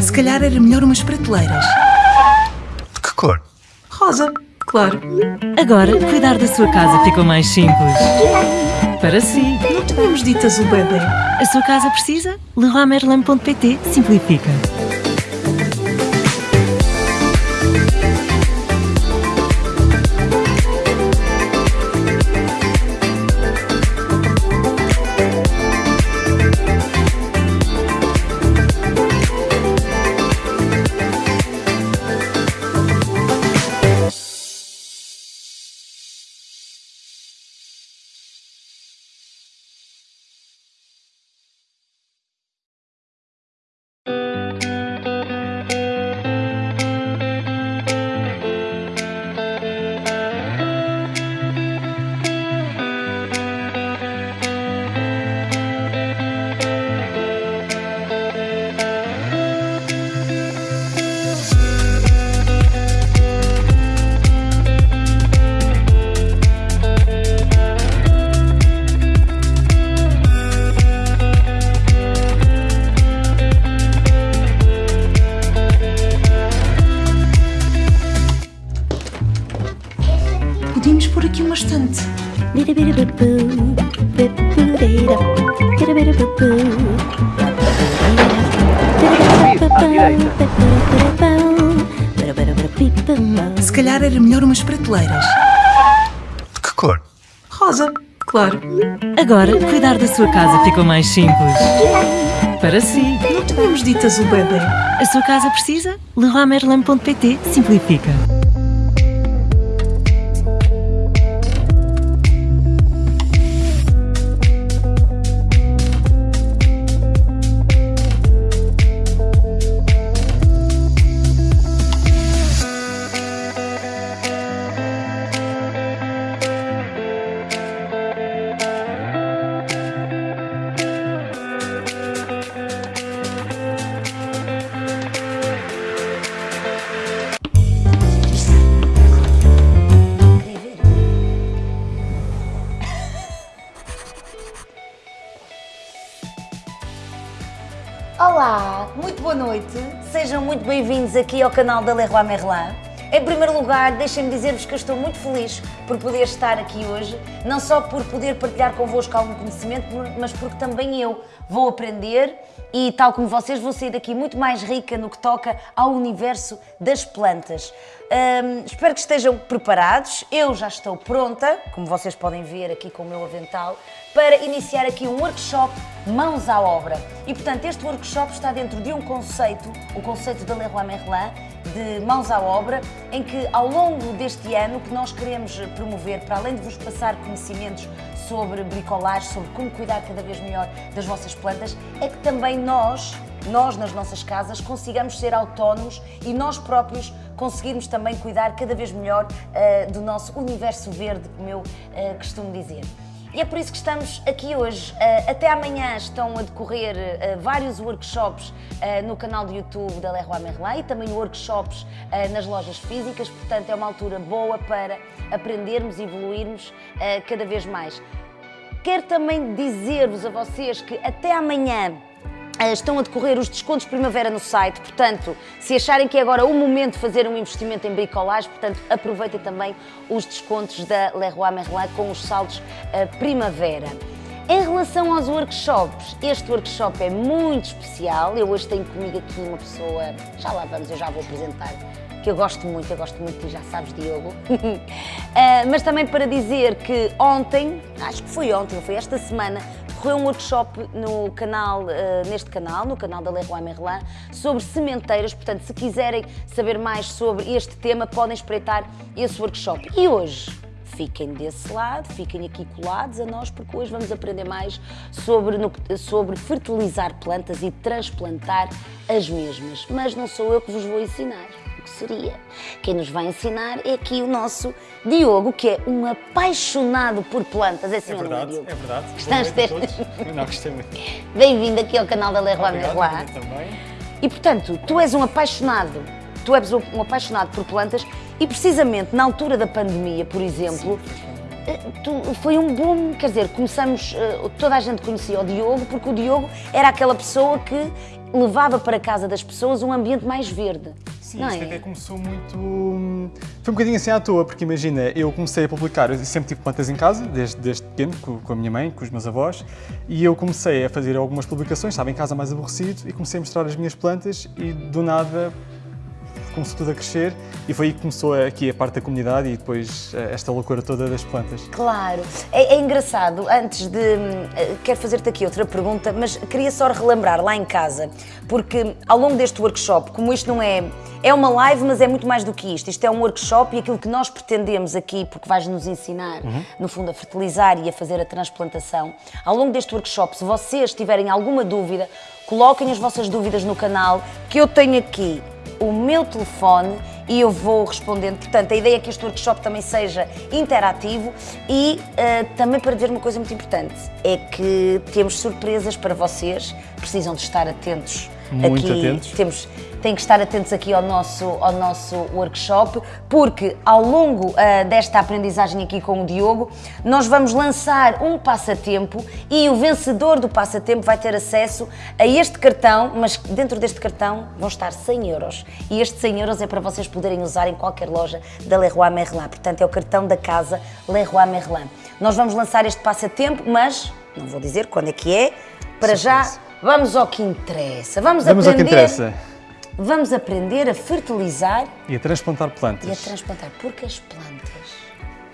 Se calhar era melhor umas prateleiras. De que cor? Rosa, claro. Agora, cuidar da sua casa ficou mais simples. Para si. Não tínhamos dito azul bebê. A sua casa precisa? LeroyMerlin.pt simplifica. Uma estante. Se calhar era melhor umas prateleiras. De que cor? Rosa, claro. Agora, cuidar da sua casa ficou mais simples. Para si. Não tínhamos dito azul bebê. A sua casa precisa? LeroyMerlin.pt simplifica. Aqui ao canal da Leroy Merlin. Em primeiro lugar, deixem-me dizer-vos que eu estou muito feliz por poder estar aqui hoje, não só por poder partilhar convosco algum conhecimento, mas porque também eu vou aprender e, tal como vocês, vou sair daqui muito mais rica no que toca ao universo das plantas. Hum, espero que estejam preparados. Eu já estou pronta, como vocês podem ver aqui com o meu avental, para iniciar aqui um workshop Mãos à Obra. E, portanto, este workshop está dentro de um conceito, o conceito da Leroy Merlin, de Mãos à Obra, em que, ao longo deste ano, que nós queremos promover, para além de vos passar conhecimentos sobre bricolagem, sobre como cuidar cada vez melhor das vossas plantas, é que também nós, nós nas nossas casas, consigamos ser autónomos e nós próprios conseguirmos também cuidar cada vez melhor uh, do nosso universo verde, como eu uh, costumo dizer. E é por isso que estamos aqui hoje. Uh, até amanhã estão a decorrer uh, vários workshops uh, no canal do YouTube da Leroy Merlin e também workshops nas lojas físicas, portanto é uma altura boa para aprendermos e evoluirmos cada vez mais. Quero também dizer-vos a vocês que até amanhã Estão a decorrer os descontos primavera no site, portanto, se acharem que é agora o momento de fazer um investimento em bricolagem, portanto, aproveitem também os descontos da Leroy Merlin com os saldos uh, primavera. Em relação aos workshops, este workshop é muito especial. Eu hoje tenho comigo aqui uma pessoa, já lá vamos, eu já vou apresentar, que eu gosto muito, eu gosto muito de já sabes, Diogo. uh, mas também para dizer que ontem, acho que foi ontem, foi esta semana, decorreu um workshop no canal, uh, neste canal, no canal da Leroy Merlin, sobre sementeiras. Portanto, se quiserem saber mais sobre este tema, podem espreitar esse workshop. E hoje, fiquem desse lado, fiquem aqui colados a nós, porque hoje vamos aprender mais sobre, no, sobre fertilizar plantas e transplantar as mesmas. Mas não sou eu que vos vou ensinar seria. Quem nos vai ensinar é aqui o nosso Diogo, que é um apaixonado por plantas. É assim, é verdade, é, Diogo? é verdade. Noite a todos. Não, gostei muito. Bem-vindo aqui ao canal da Leroy também. E portanto, tu és um apaixonado tu és um um apaixonado por plantas e precisamente na altura da pandemia, por exemplo, eh, tu- foi um boom, quer dizer, começamos, eh, toda a gente conhecia o Diogo, porque o Diogo era aquela pessoa que levava para casa das pessoas um ambiente mais verde. Sim, não isto é? até começou muito. hum, Foi um bocadinho assim à toa, porque imagina, eu comecei a publicar, eu sempre tive plantas em casa, desde, desde pequeno, com, com a minha mãe, com os meus avós, e eu comecei a fazer algumas publicações, estava em casa mais aborrecido, e comecei a mostrar as minhas plantas, e do nada começou tudo a crescer, e foi aí que começou aqui a parte da comunidade e depois eh, esta loucura toda das plantas. Claro, é, é engraçado. Antes de. eh, Quero fazer-te aqui outra pergunta, mas queria só relembrar lá em casa, porque ao longo deste workshop, como isto não é. É uma live, mas é muito mais do que isto. Isto é um workshop e aquilo que nós pretendemos aqui, porque vais nos ensinar, no fundo, a fertilizar e a fazer a transplantação. Ao longo deste workshop, se vocês tiverem alguma dúvida, coloquem as vossas dúvidas no canal, que eu tenho aqui o meu telefone e eu vou respondendo. Portanto, a ideia é que este workshop também seja interativo e eh, também para dizer uma coisa muito importante, é que temos surpresas para vocês, precisam de estar atentos. Muito aqui, atentos. Temos, têm que estar atentos aqui ao nosso, ao nosso workshop, porque ao longo ah, desta aprendizagem aqui com o Diogo, nós vamos lançar um passatempo e o vencedor do passatempo vai ter acesso a este cartão, mas dentro deste cartão vão estar 100 euros. E este 100 euros é para vocês poderem usar em qualquer loja da Leroy Merlin. Portanto, é o cartão da casa Leroy Merlin. Nós vamos lançar este passatempo, mas não vou dizer quando é que é. Para já, vamos ao que interessa. Vamos, Vamos ao que aprender interessa. Vamos aprender a fertilizar E a transplantar plantas. e a transplantar, porque as plantas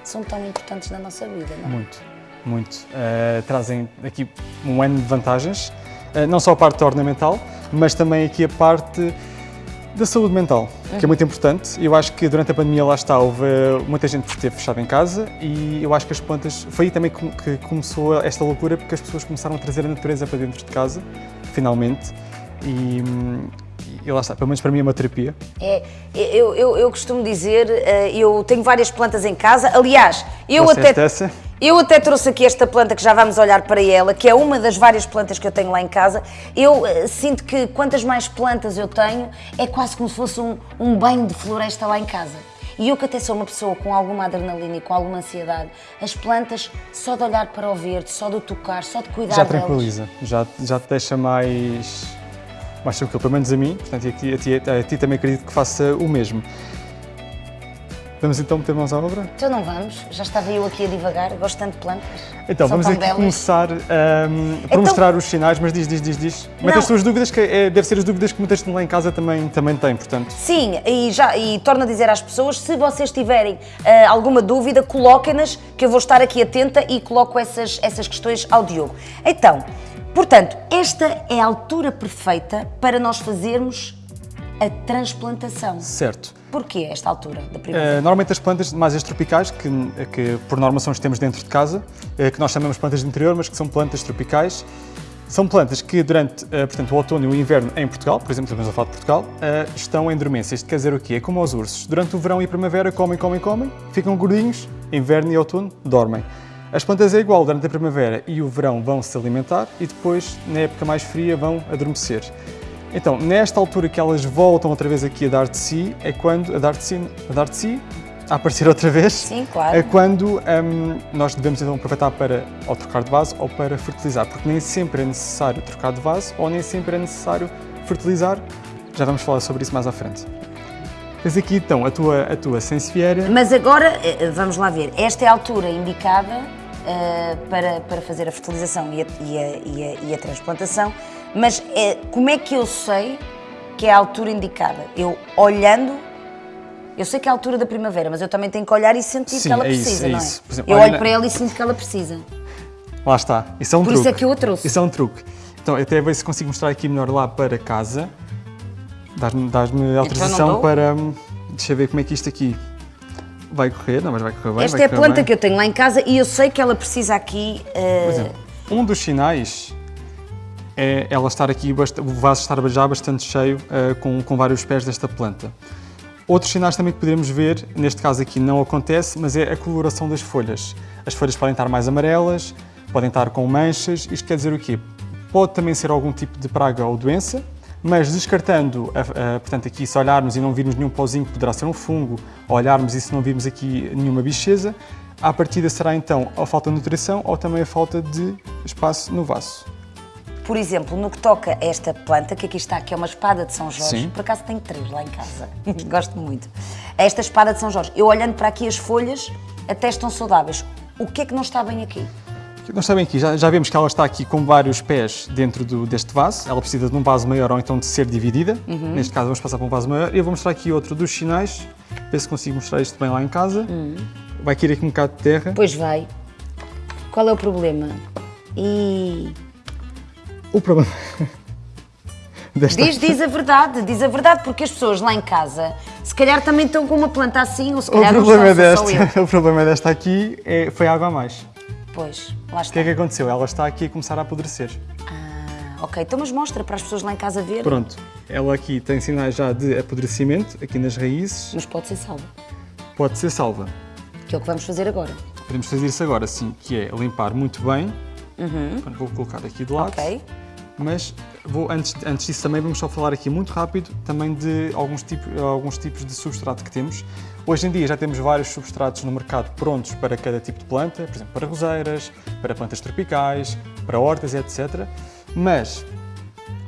são tão importantes na nossa vida, não é? Muito, muito. Uh, trazem aqui um ano de vantagens, Uh, não só a parte ornamental, mas também aqui a parte da saúde mental, que é muito importante. Eu acho que durante a pandemia lá está, houve uh, muita gente que esteve fechada em casa e eu acho que as plantas, foi aí também que começou esta loucura, porque as pessoas começaram a trazer a natureza para dentro de casa, finalmente, e, hum, e lá está, pelo menos para mim é uma terapia. É, eu, eu, eu costumo dizer, eh, eu tenho várias plantas em casa, aliás, eu Trouxeste até, essa? Eu até trouxe aqui esta planta que já vamos olhar para ela, que é uma das várias plantas que eu tenho lá em casa. Eu eh, sinto que quantas mais plantas eu tenho, é quase como se fosse um, um banho de floresta lá em casa. E eu que até sou uma pessoa com alguma adrenalina e com alguma ansiedade, as plantas, só de olhar para o verde, só de tocar, só de cuidar já delas. tranquiliza, já, já te deixa mais, mais tranquilo, pelo menos a mim, portanto e a ti, a, ti, a ti também acredito que faça o mesmo. Vamos então meter mãos à obra? Então não vamos, já estava eu aqui a divagar, gosto tanto de plantas. Então, São vamos aqui belas. começar ahm, por Então- mostrar os sinais, mas diz, diz, diz, diz. Mete Não. as tuas dúvidas, que é, deve ser as dúvidas que muita gente lá em casa também, também tem, portanto. Sim, e, já, e torno a dizer às pessoas, se vocês tiverem ah, alguma dúvida, coloquem-nas, que eu vou estar aqui atenta e coloco essas, essas questões ao Diogo. Então, portanto, esta é a altura perfeita para nós fazermos a transplantação. Certo. Porquê esta altura da primavera? Uh, normalmente as plantas mais as tropicais, que, que por norma são as que temos dentro de casa, uh, que nós chamamos plantas de interior, mas que são plantas tropicais, são plantas que durante uh, portanto, o outono e o inverno em Portugal, por exemplo, estamos a falar de Portugal, uh, estão em dormência. Isto quer dizer o quê? É como os ursos. Durante o verão e a primavera comem, comem, comem, ficam gordinhos, inverno e outono dormem. As plantas é igual, durante a primavera e o verão vão se alimentar e depois, na época mais fria, vão adormecer. Então, nesta altura que elas voltam outra vez aqui a dar de si, é quando a dar de si, a dar de si, a aparecer outra vez, Sim, claro. é quando hum, nós devemos então aproveitar para ou trocar de vaso ou para fertilizar, porque nem sempre é necessário trocar de vaso ou nem sempre é necessário fertilizar. Já vamos falar sobre isso mais à frente. Tens aqui então a tua, a tua Sansevieria. Mas agora, eh, vamos lá ver, esta é a altura indicada eh, para, para fazer a fertilização e a, e a- e a- e a transplantação, mas eh, como é que eu sei que é a altura indicada? Eu olhando, eu sei que é a altura da primavera, mas eu também tenho que olhar e sentir Sim, que ela é isso, precisa, é não é? isso. Por exemplo, eu olho na- para ela e sinto que ela precisa. Lá está. Isso é um Por truque. isso é que eu a trouxe. Isso é um truque. Então, até ver se consigo mostrar aqui melhor lá para casa. Dás-me dás-me autorização dou. para. hum, Deixa eu ver como é que isto aqui vai correr. Não, mas vai correr bem. Esta é a planta bem. que eu tenho lá em casa e eu sei que ela precisa aqui. eh, Por exemplo, um dos sinais é ela estar aqui, o vaso estar já bastante cheio eh, com, com vários pés desta planta. Outros sinais também que podemos ver, neste caso aqui não acontece, mas é a coloração das folhas. As folhas podem estar mais amarelas, podem estar com manchas. Isto quer dizer o quê? Pode também ser algum tipo de praga ou doença, Mas descartando, a- a- portanto, aqui se olharmos e não virmos nenhum pauzinho que poderá ser um fungo, olharmos e se não virmos aqui nenhuma bicheza, à partida será então a falta de nutrição ou também a falta de espaço no vaso. Por exemplo, no que toca a esta planta, que aqui está, que é uma espada de São Jorge, Sim. por acaso tenho três lá em casa, gosto muito. Esta espada de São Jorge, eu olhando para aqui as folhas, até estão saudáveis. O que é que não está bem aqui? Nós sabem aqui, já, já vemos que ela está aqui com vários pés dentro do- deste vaso. Ela precisa de um vaso maior ou então de ser dividida. Neste caso vamos passar para um vaso maior. Eu vou mostrar aqui outro dos sinais, ver se consigo mostrar isto bem lá em casa. Vai cair aqui um bocado de terra. Pois vai. Qual é o problema? E O problema desta... diz, diz a verdade, diz a verdade, porque as pessoas lá em casa, se calhar também estão com uma planta assim, ou se O calhar não problema, desta, o problema desta aqui é, foi água a mais. Pois, lá O está. que é que aconteceu? Ela está aqui a começar a apodrecer. Ah, ok, então mas mostra para as pessoas lá em casa verem. Pronto, ela aqui tem sinais já de apodrecimento, aqui nas raízes. Mas pode ser salva, Pode ser salva. que é o que vamos fazer agora. Podemos fazer isso agora, sim, que é limpar muito bem. Portanto, Vou colocar aqui de lado. Uhum. Ok. Mas vou, antes, antes disso também vamos só falar aqui muito rápido também de alguns, tipo, alguns tipos de substrato que temos. Hoje em dia já temos vários substratos no mercado prontos para cada tipo de planta, por exemplo, para roseiras, para plantas tropicais, para hortas, etc. Mas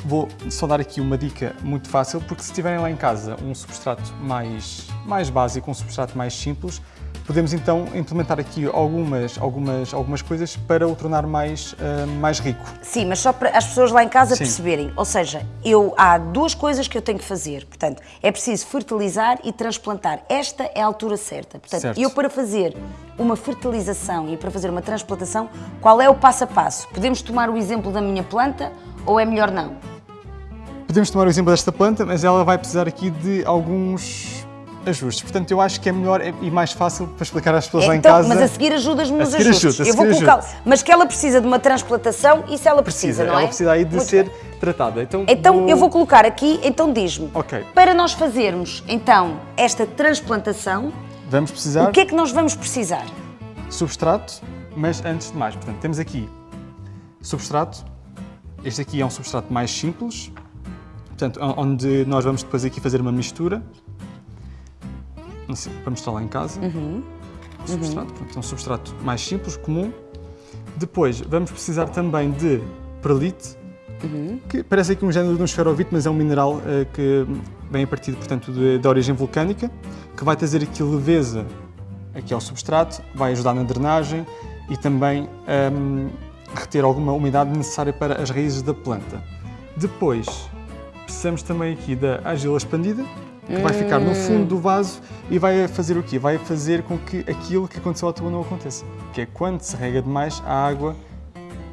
vou só dar aqui uma dica muito fácil, porque se tiverem lá em casa um substrato mais, mais básico, um substrato mais simples, podemos então implementar aqui algumas, algumas, algumas coisas para o tornar mais, ah, mais rico. Sim, mas só para as pessoas lá em casa Sim. perceberem. Ou seja, eu, há duas coisas que eu tenho que fazer. Portanto, é preciso fertilizar e transplantar. Esta é a altura certa. Portanto, Certo. eu para fazer uma fertilização e para fazer uma transplantação, qual é o passo a passo? Podemos tomar o exemplo da minha planta ou é melhor não? Podemos tomar o exemplo desta planta, mas ela vai precisar aqui de alguns ajustes. Portanto, eu acho que é melhor e mais fácil para explicar às pessoas lá em então, casa. mas a seguir ajudas-me nos ajustes. ajuda, eu vou colocar. Mas que ela precisa de uma transplantação, isso ela precisa, precisa, não é? ela precisa aí de Muito ser bem. tratada. Então, Então eu vou colocar aqui, então diz-me. Ok. Para nós fazermos então esta transplantação, Vamos precisar o que é que nós vamos precisar? substrato, mas antes de mais, portanto, temos aqui substrato. Este aqui é um substrato mais simples, portanto, on- onde nós vamos depois aqui fazer uma mistura. Sei, para mostrar lá em casa. Uhum. O substrato, portanto, é um substrato mais simples, comum. Depois vamos precisar também de perlite, Uhum. que parece aqui um género de um esferovite, mas é um mineral eh, que vem a partir, portanto, de, de origem vulcânica, que vai trazer aqui leveza aqui ao substrato, vai ajudar na drenagem e também ehm, reter alguma umidade necessária para as raízes da planta. Depois, precisamos também aqui da argila expandida, que vai ficar no fundo do vaso e vai fazer o quê? Vai fazer com que aquilo que aconteceu ao tubo não aconteça, que é quando se rega demais, a água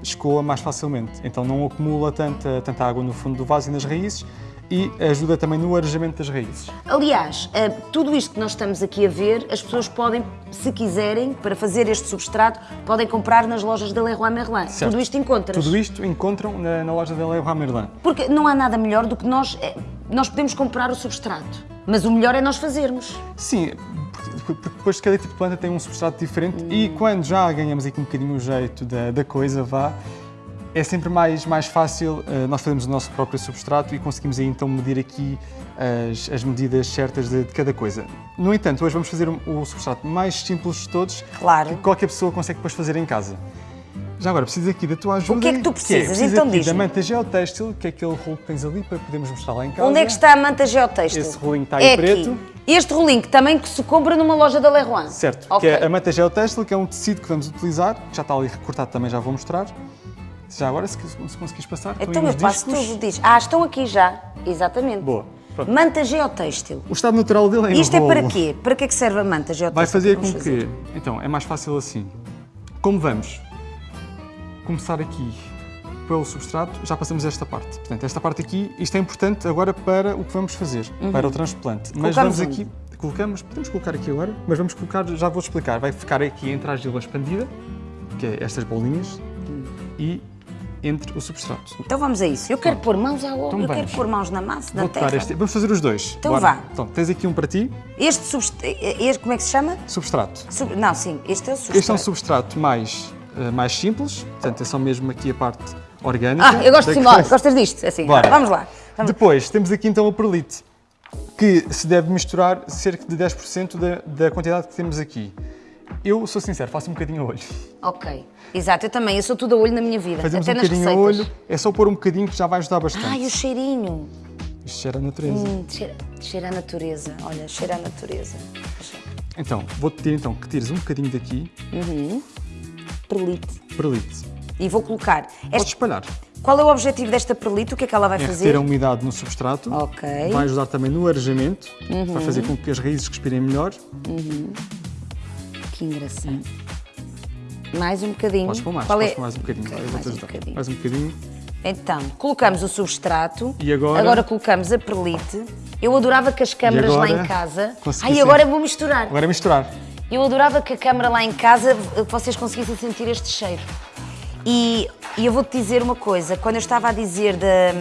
escoa mais facilmente. Então não acumula tanta, tanta água no fundo do vaso e nas raízes e ajuda também no arejamento das raízes. Aliás, eh, tudo isto que nós estamos aqui a ver, as pessoas podem, se quiserem, para fazer este substrato, podem comprar nas lojas da Leroy Merlin. Certo. Tudo isto encontras. Tudo isto encontram na, na loja da Leroy Merlin. Porque não há nada melhor do que nós. Nós podemos comprar o substrato, mas o melhor é nós fazermos. Sim, porque, depois cada tipo de planta tem um substrato diferente e quando já ganhamos aqui um bocadinho o jeito da, da coisa, vá, é sempre mais, mais fácil eh, nós fazermos o nosso próprio substrato e conseguimos aí então medir aqui as, as medidas certas de, de cada coisa. No entanto, hoje vamos fazer um- o substrato mais simples de todos Claro. que qualquer pessoa consegue depois fazer em casa. Já agora, preciso aqui da tua ajuda. O que é que tu precisas? preciso Então aqui diz-me. da manta geotextil, que é aquele rolo que tens ali para podermos mostrar lá em casa. Onde é que está a manta geotextil? Esse rolinho está aí é preto. Aqui. Este rolinho que também que se compra numa loja da Leroy. Certo, Ok. que é a manta geotextil, que é um tecido que vamos utilizar, que já está ali recortado também, já vou mostrar. Já agora, se, se conseguires passar, Então eu passo tudo, diz. Ah, estão aqui já. Exatamente. Boa, pronto. Manta geotextil. O estado natural dele é em Isto é para quê? Para que é que serve a manta geotextil? Vai fazer com fazer. que, então, é mais fácil assim. Como vamos começar aqui pelo substrato, já passamos esta parte. Portanto, esta parte aqui, isto é importante agora para o que vamos fazer, para o transplante. Mas Uhum. Colocamos vamos aqui, colocamos, podemos colocar aqui agora, mas vamos colocar, já vou explicar, vai ficar aqui entre a argila expandida, que é estas bolinhas, e entre o substrato. Então vamos a isso. Eu quero pôr mãos à obra, Então eu quero pôr mãos na massa, tocar terra. este, vamos fazer os dois. Então Bora. vá. Então, tens aqui um para ti, Este substrato, como é que se chama? substrato. Sub- Não, sim, este é o substrato. Este é um substrato mais, mais simples, portanto é só mesmo aqui a parte orgânica. Ah, eu gosto de simular. coisa. Gostas disto? Assim, Bora. vamos lá. Vamos. Depois, temos aqui então o perlite, que se deve misturar cerca de 10% da, da quantidade que temos aqui. Eu sou sincero, faço um bocadinho a olho. Ok. Exato, eu também. Eu sou tudo a olho na minha vida. Fazemos até um nas bocadinho a receitas. olho, é só pôr um bocadinho que já vai ajudar bastante. Ai, o cheirinho. Isto cheira a natureza. Hum, cheira, cheira a natureza. Olha, cheira a natureza. Então, vou-te pedir então que tires um bocadinho daqui, Perlite. perlite. E vou colocar. Podes Esta, espalhar. qual é o objetivo desta perlite? O que é que ela vai É fazer? reter a umidade no substrato. Ok. Uhum. Vai ajudar também no arejamento. Vai fazer com que as raízes respirem melhor. Que engraçado. Mais um bocadinho. Podes pôr mais, Qual podes é? mais um bocadinho. Ok, Vai, eu mais um bocadinho. Mais um bocadinho. Então, colocamos o substrato. E agora? colocamos a perlite. Eu adorava que as câmaras lá agora em casa. Ai, agora vou misturar. Agora é misturar. Eu adorava que a câmara lá em casa eh, vocês conseguissem sentir este cheiro. E, e eu vou-te dizer uma coisa: quando eu estava a dizer da,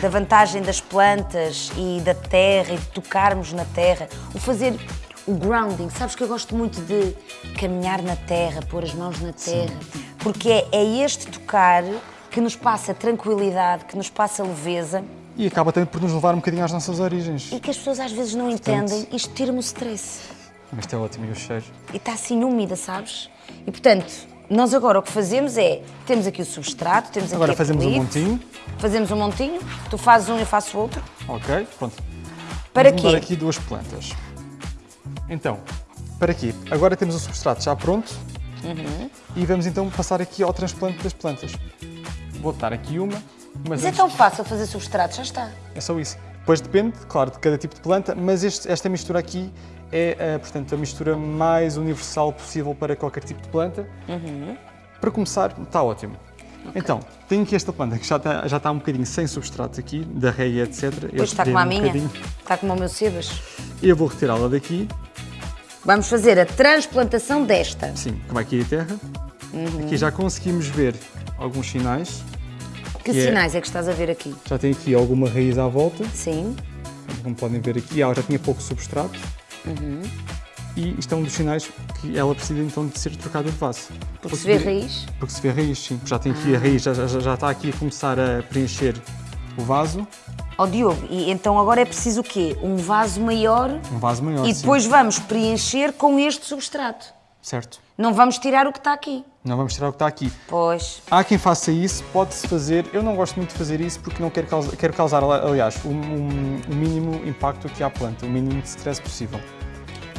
da vantagem das plantas e da terra e de tocarmos na terra, o fazer o grounding, sabes que eu gosto muito de caminhar na terra, pôr as mãos na terra, porque é, é este tocar que nos passa tranquilidade, que nos passa leveza E acaba também por nos levar um bocadinho às nossas origens. e que as pessoas às vezes não entendem. Isto tira-me o stress. Isto é ótimo, e o cheiro. e está assim úmida, sabes? E portanto, nós agora o que fazemos é, temos aqui o substrato, temos aqui Agora fazemos um montinho. Fazemos um montinho, tu fazes um e eu faço outro. Ok, pronto. Para Vamos quê? aqui duas plantas. Então, para quê? Agora temos o substrato já pronto. Uhum. E vamos então passar aqui ao transplante das plantas. Vou dar aqui uma, mas Mas é antes- tão fácil fazer substrato, já está. É só isso. Depois depende, claro, de cada tipo de planta, mas este- esta mistura aqui é, eh, portanto, a mistura mais universal possível para qualquer tipo de planta. Uhum. Para começar, está ótimo. Então, tenho aqui esta planta que já está, já está um bocadinho sem substrato aqui, da reia, etc. Eu Depois está como a um minha, bocadinho. está como o meu sebas. Eu vou retirá-la daqui, Vamos fazer a transplantação desta. sim, como aqui a terra. Uhum. Aqui já conseguimos ver alguns sinais. Que Que é- sinais é que estás a ver aqui? Já tem aqui alguma raiz à volta. Sim. Como podem ver aqui, ela já tinha pouco substrato. Uhum. E isto é um dos sinais que ela precisa então de ser trocada de vaso. Porque se vê raiz. Porque se vê raiz, sim. Já tem aqui a raiz, já, já, já está aqui a começar a preencher o vaso. Ó Diogo, e então agora é preciso o quê? Um vaso maior Um vaso maior, e sim. depois vamos preencher com este substrato. Certo. Não vamos tirar o que está aqui. Não vamos tirar o que está aqui. Pois. Há quem faça isso, pode-se fazer. Eu não gosto muito de fazer isso porque não quero causar, quero causar aliás, o, um- o mínimo impacto aqui à planta, o mínimo de stress possível.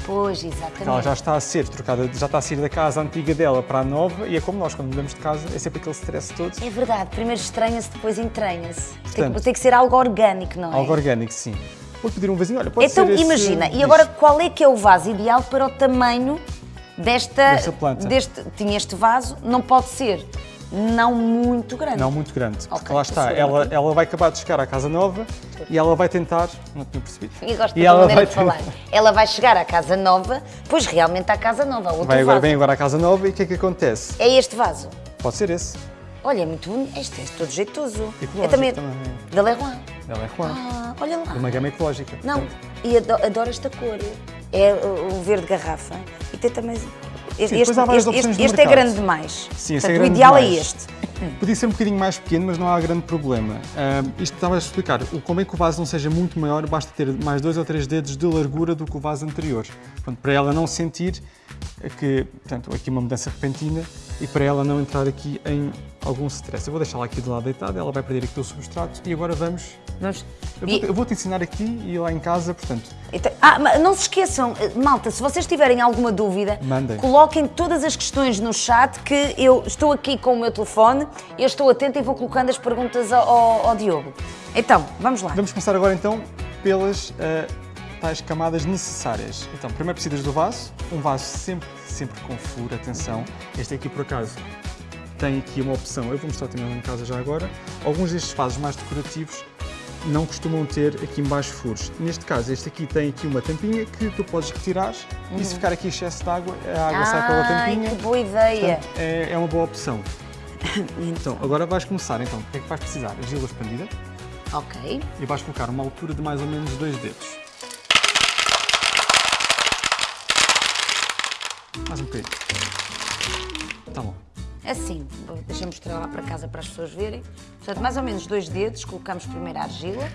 Pois, exatamente. Ela já está a ser trocada, já está a sair da casa antiga dela para a nova e é como nós, quando mudamos de casa, é sempre aquele stress todo. É verdade, primeiro estranha-se, depois entranha-se. Tem, tem que ser algo orgânico, não é? Algo orgânico, sim. Vou pedir um vasinho, olha, pode então, ser esse- imagina, Diz. e agora qual é que é o vaso ideal para o tamanho desta. Desta planta. Deste, tinha este vaso, não pode ser não muito grande. Não muito grande, porque Ok, lá está, ela, ela vai acabar de chegar à casa nova e ela vai tentar. Não tinha percebido. Eu gosto e da ela vai de falar. Ela vai chegar à casa nova, pois realmente à casa nova, outro Vai agora, vaso. vem agora à casa nova e o que é que acontece? É este vaso. Pode ser esse. Olha, é muito bonito. Este é todo jeitoso. Ecológico é também, também. da Leroy. É Juan, Ah, olha lá. de uma gama ecológica. Não, Portanto, e ado- adoro esta cor. É o verde garrafa. E tem também. Este, várias este- este- este é grande demais. Sim, é Portanto, grande o ideal é demais. este. Podia ser um bocadinho mais pequeno, mas não há grande problema. Ah, isto estava a explicar, o como é que o vaso não seja muito maior, basta ter mais dois ou três dedos de largura do que o vaso anterior. Portanto, para ela não sentir que, portanto, aqui uma mudança repentina e para ela não entrar aqui em algum stress. Eu vou deixá-la aqui de lado deitada, ela vai perder aqui o substrato e agora vamos... Vamos- Eu E- vou- vou-te ensinar aqui e lá em casa, portanto, Então- ah, mas não se esqueçam, eh, malta, se vocês tiverem alguma dúvida, Mandem. coloquem todas as questões no chat que eu estou aqui com o meu telefone, eu estou atenta e vou colocando as perguntas ao, ao- Diogo. Então, vamos lá. Vamos começar agora então pelas ah, tais camadas necessárias. Então, primeiro precisas do vaso, um vaso sempre, sempre com furo, atenção. Este aqui por acaso tem aqui uma opção, eu vou mostrar também lá em casa já agora. Alguns destes vasos mais decorativos não costumam ter aqui embaixo furos. Neste caso, este aqui tem aqui uma tampinha que tu podes retirar e se ficar aqui excesso de água, a água sai pela Uhum. Tampinha. que boa ideia. Portanto, é, é uma boa opção. Então, agora vais começar. Então, o que é que vais precisar? Argila expandida Ok. e vais colocar uma altura de mais ou menos dois dedos. Mais um bocadinho. Tá bom. Assim, deixa-me mostrar lá para casa para as pessoas verem. Portanto, mais ou menos dois dedos, colocamos primeiro a argila.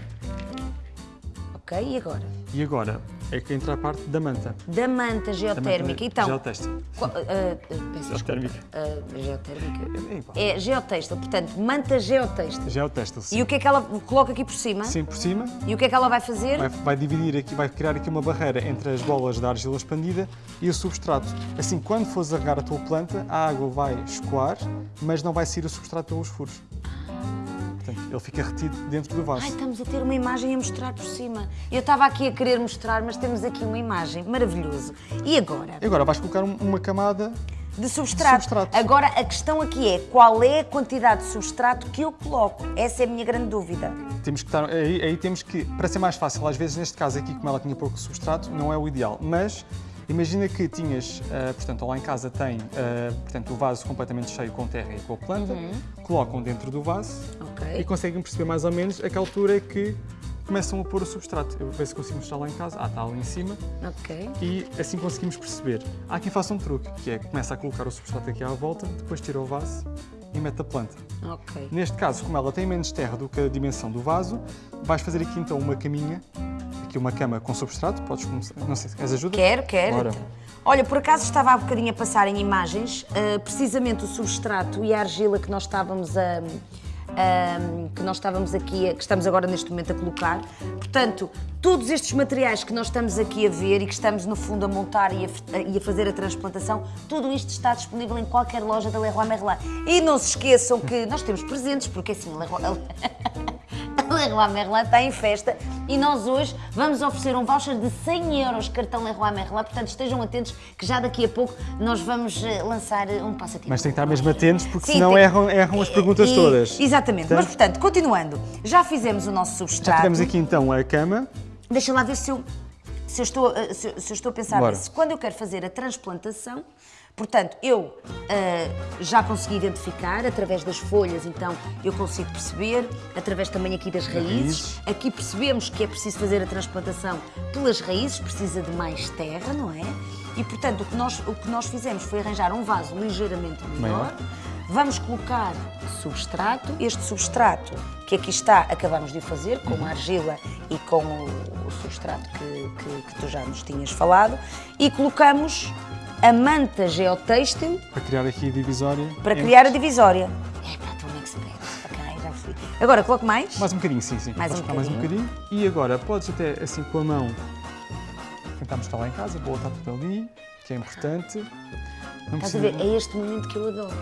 Ok, e agora? E agora é que entra a parte da manta. Da manta geotérmica. Então, Geotextil. qual- ah, ah, peço. Geotérmica. Ah, geotérmica. É igual. É geotextil, portanto, manta geotextil. Geotextil, sim. E o que é que ela coloca aqui por cima? Sim, por cima, E o que é que ela vai fazer? vai, vai dividir aqui, vai criar aqui uma barreira entre as bolas da argila expandida e o substrato. Assim, quando fores a regar a tua planta, a água vai escoar, mas não vai sair o substrato pelos furos. Ele fica retido dentro do vaso. Ai, estamos a ter uma imagem a mostrar por cima. Eu estava aqui a querer mostrar, mas temos aqui uma imagem. Maravilhoso. E agora? E agora vais colocar um- uma camada De substrato. Substrato. Agora, a questão aqui é qual é a quantidade de substrato que eu coloco? Essa é a minha grande dúvida. Temos que estar, aí, aí temos que, para ser mais fácil, às vezes neste caso aqui, como ela tinha pouco substrato, não é o ideal. Mas imagina que tinhas, ah, portanto, lá em casa tem, ah, portanto, o vaso completamente cheio com terra e com a planta, colocam dentro do vaso Ok. e conseguem perceber mais ou menos a que altura é que começam a pôr o substrato. Eu ver se consigo mostrar lá em casa. Ah, está ali em cima. Ok. E assim conseguimos perceber. Há aqui faça um truque, que é começa a colocar o substrato aqui à volta, depois tira o vaso e mete a planta. Ok. Neste caso, como ela tem menos terra do que a dimensão do vaso, vais fazer aqui então uma caminha, aqui uma cama com substrato, podes começar, não sei, queres ajuda? Quero, quero. Ora. Olha, por acaso estava há bocadinho a passar em imagens, ah, precisamente o substrato e a argila que nós estávamos a. a- que nós estávamos aqui, que estamos agora neste momento a colocar. Portanto, todos estes materiais que nós estamos aqui a ver e que estamos no fundo a montar e a, e a fazer a transplantação, tudo isto está disponível em qualquer loja da Leroy Merlin. E não se esqueçam que nós temos presentes, porque assim, a Leroy, Leroy Merlin está em festa e nós hoje vamos oferecer um voucher de 100 euros cartão Leroy Merlin, portanto estejam atentos que já daqui a pouco nós vamos eh, lançar eh, um passatempo. Mas tem que estar mesmo atentos, porque Sim, senão tem- erram, erram as perguntas E- todas. Exatamente, mas portanto, continuando, já fizemos o nosso Já substrato. tivemos aqui então a cama, Deixa lá ver se eu, se eu, estou, eh, se eu- estou a pensar nisso. Quando eu quero fazer a transplantação, portanto, eu eh, já consegui identificar através das folhas, então eu consigo perceber, através também aqui das raízes. Aqui percebemos que é preciso fazer a transplantação pelas raízes, precisa de mais terra, não é? E portanto, o que nós, o que nós fizemos foi arranjar um vaso ligeiramente menor. Maior. Vamos colocar substrato. Este substrato que aqui está, acabamos de o fazer com a argila e com o, o substrato que, que- que tu já nos tinhas falado. E colocamos a manta geotêxtil para criar aqui a divisória. para entre- criar a divisória. É tu um expert. Ok, já fui. Agora, coloco mais. Mais um bocadinho, sim, sim. Mais um colocar mais um bocadinho. bocadinho. E agora podes até assim com a mão tentar mostrar lá em casa, boa está tudo ali, que é importante. Não Estás a ver? É este momento que eu adoro.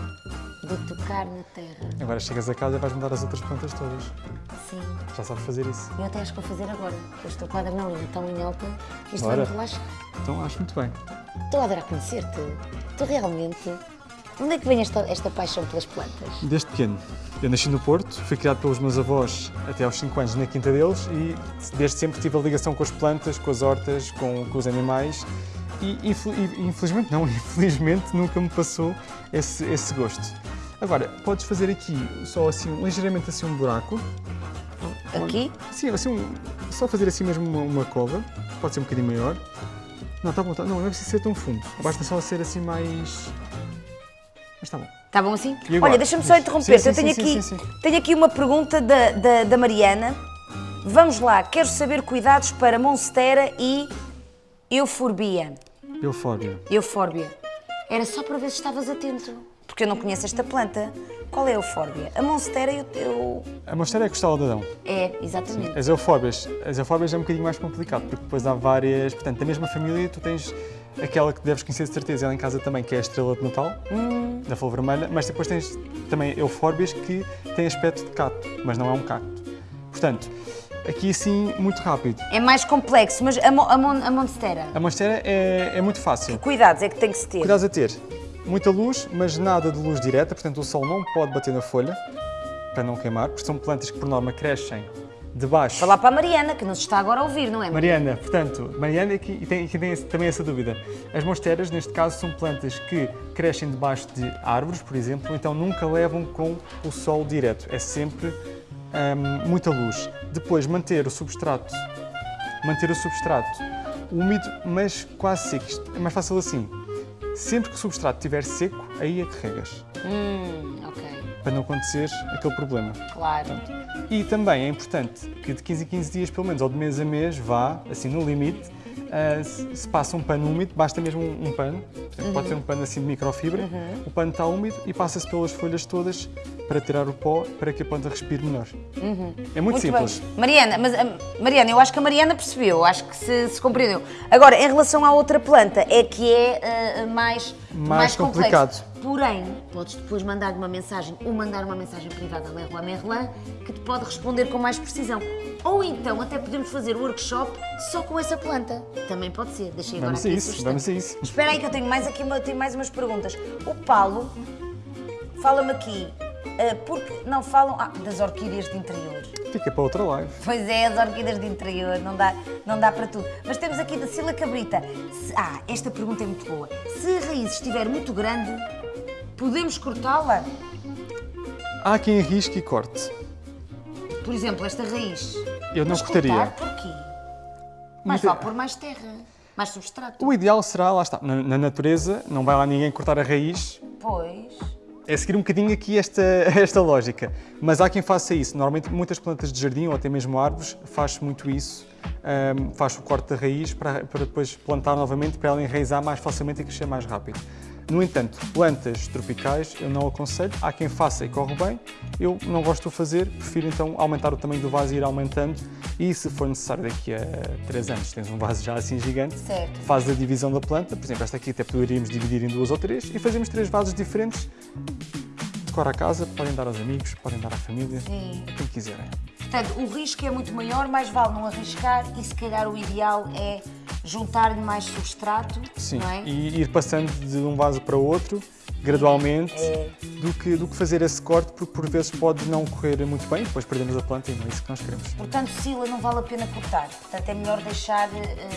De tocar na terra. Agora chegas a casa e vais mudar as outras plantas todas. Sim. Já sabes fazer isso. Eu até acho que vou fazer agora. Eu estou com a adrenalina tão em alta que isto Bora. vai-me relaxar. Então acho muito bem. Estou a adorar conhecer-te. Tu realmente. Onde é que vem esta, esta paixão pelas plantas? Desde pequeno. Eu nasci no Porto, fui criado pelos meus avós até aos 5 anos na quinta deles e desde sempre tive a ligação com as plantas, com as hortas, com, com os animais e, infel- infelizmente, não, infelizmente nunca me passou esse, esse gosto. Agora, podes fazer aqui só assim, ligeiramente assim um buraco. Aqui? Sim, assim, um- só fazer assim mesmo uma, uma cova, pode ser um bocadinho maior. Não, tá bom, tá, não, não é preciso ser tão fundo, basta só ser assim mais... Mas está bom. Está bom assim? Olha, deixa-me só interromper. Sim, Eu sim, tenho, sim, aqui, tenho aqui uma pergunta da, da, da Mariana. Vamos lá, quero saber cuidados para Monstera e Euforbia. Eufórbia. Eufórbia. Era só para ver se estavas atento, porque eu não conheço esta planta. Qual é a Eufórbia? A Monstera eu, eu... A monstera é costela de Adão. É, exatamente. As eufóbias, as eufóbias é um bocadinho mais complicado, porque depois há várias, portanto, da mesma família tu tens aquela que deves conhecer de certeza, ela em casa também, que é a estrela de Natal, da flor vermelha, mas depois tens também eufórbias que têm aspecto de cacto, mas não é um cacto. Portanto, aqui assim, muito rápido. É mais complexo, mas a, Mo- a, Mon- a Monstera, A monstera é, é muito fácil. cuidados é que tem que se ter. Cuidados a ter. Muita luz, mas nada de luz direta, portanto o sol não pode bater na folha, para não queimar, porque são plantas que por norma crescem debaixo. Falar para a Mariana, que nos está agora a ouvir, não é? Mariana, portanto, Mariana aqui, e tem, e tem também essa dúvida. As monsteras, neste caso, são plantas que crescem debaixo de árvores, por exemplo, então nunca levam com o sol direto. É sempre hum, muita luz. Depois, manter o substrato, manter o substrato úmido, mas quase seco. Isto É mais fácil assim. Sempre que o substrato estiver seco, aí é que regas, Hum, ok, para não acontecer aquele problema. claro. E também é importante que de 15 em 15 dias, pelo menos, ou de mês a mês, vá, assim no limite, ah, se se passa um pano úmido, basta mesmo um, um pano, portanto, pode ser um pano assim de microfibra, o pano está úmido e passa-se pelas folhas todas para tirar o pó, para que a planta respire melhor. É muito, simples. bem. Mariana, mas, ah, Mariana, eu acho que a Mariana percebeu, acho que se, se compreendeu. Agora, em relação à outra planta, é que é ah, mais, Mais complexo. complicado. Porém, podes depois mandar uma mensagem ou mandar uma mensagem privada a Leroy Merlin que te pode responder com mais precisão. Ou então até podemos fazer o workshop só com essa planta. Também pode ser. Deixei agora Vamos a aqui isso, sugestão. vamos a isso. Espera aí que eu tenho mais aqui uma- tenho mais umas perguntas. O Paulo fala-me aqui, ah, porque não falam ah, das orquídeas de interior. Fica para outra live. Pois é, as orquídeas de interior, não dá, não dá para tudo. Mas temos aqui da Sila Cabrita. Se- ah, esta pergunta é muito boa. Se a raiz estiver muito grande, podemos cortá-la? Há quem arrisque e corte. Por exemplo, esta raiz. Eu não Mas cortaria. cortar, porquê? Muita- vale pôr mais terra, mais substrato. O ideal será, lá está, na, na natureza, não vai lá ninguém cortar a raiz, Pois. é seguir um bocadinho aqui esta, esta lógica. Mas há quem faça isso. Normalmente, muitas plantas de jardim ou até mesmo árvores faz muito isso. Ahm, faz o corte da raiz para, para depois plantar novamente, para ela enraizar mais facilmente e crescer mais rápido. No entanto, plantas tropicais eu não aconselho. Há quem faça e corre bem. Eu não gosto de fazer, prefiro então aumentar o tamanho do vaso e ir aumentando. E se for necessário daqui a 3 anos, tens um vaso já assim gigante, Certo. faz a divisão da planta. Por exemplo, esta aqui até poderíamos dividir em duas ou três e fazemos três vasos diferentes. Decora a casa, podem dar aos amigos, podem dar à família, Sim. a quem quiserem. Portanto, o risco é muito maior, mais vale não arriscar e se calhar o ideal é juntar-lhe mais substrato, Sim, é? e ir passando de um vaso para outro, gradualmente, É. do, que, do que fazer esse corte, porque por vezes pode não correr muito bem, depois perdemos a planta e não é isso que nós queremos. Portanto, Sila, não vale a pena cortar. Portanto, é melhor deixar eh,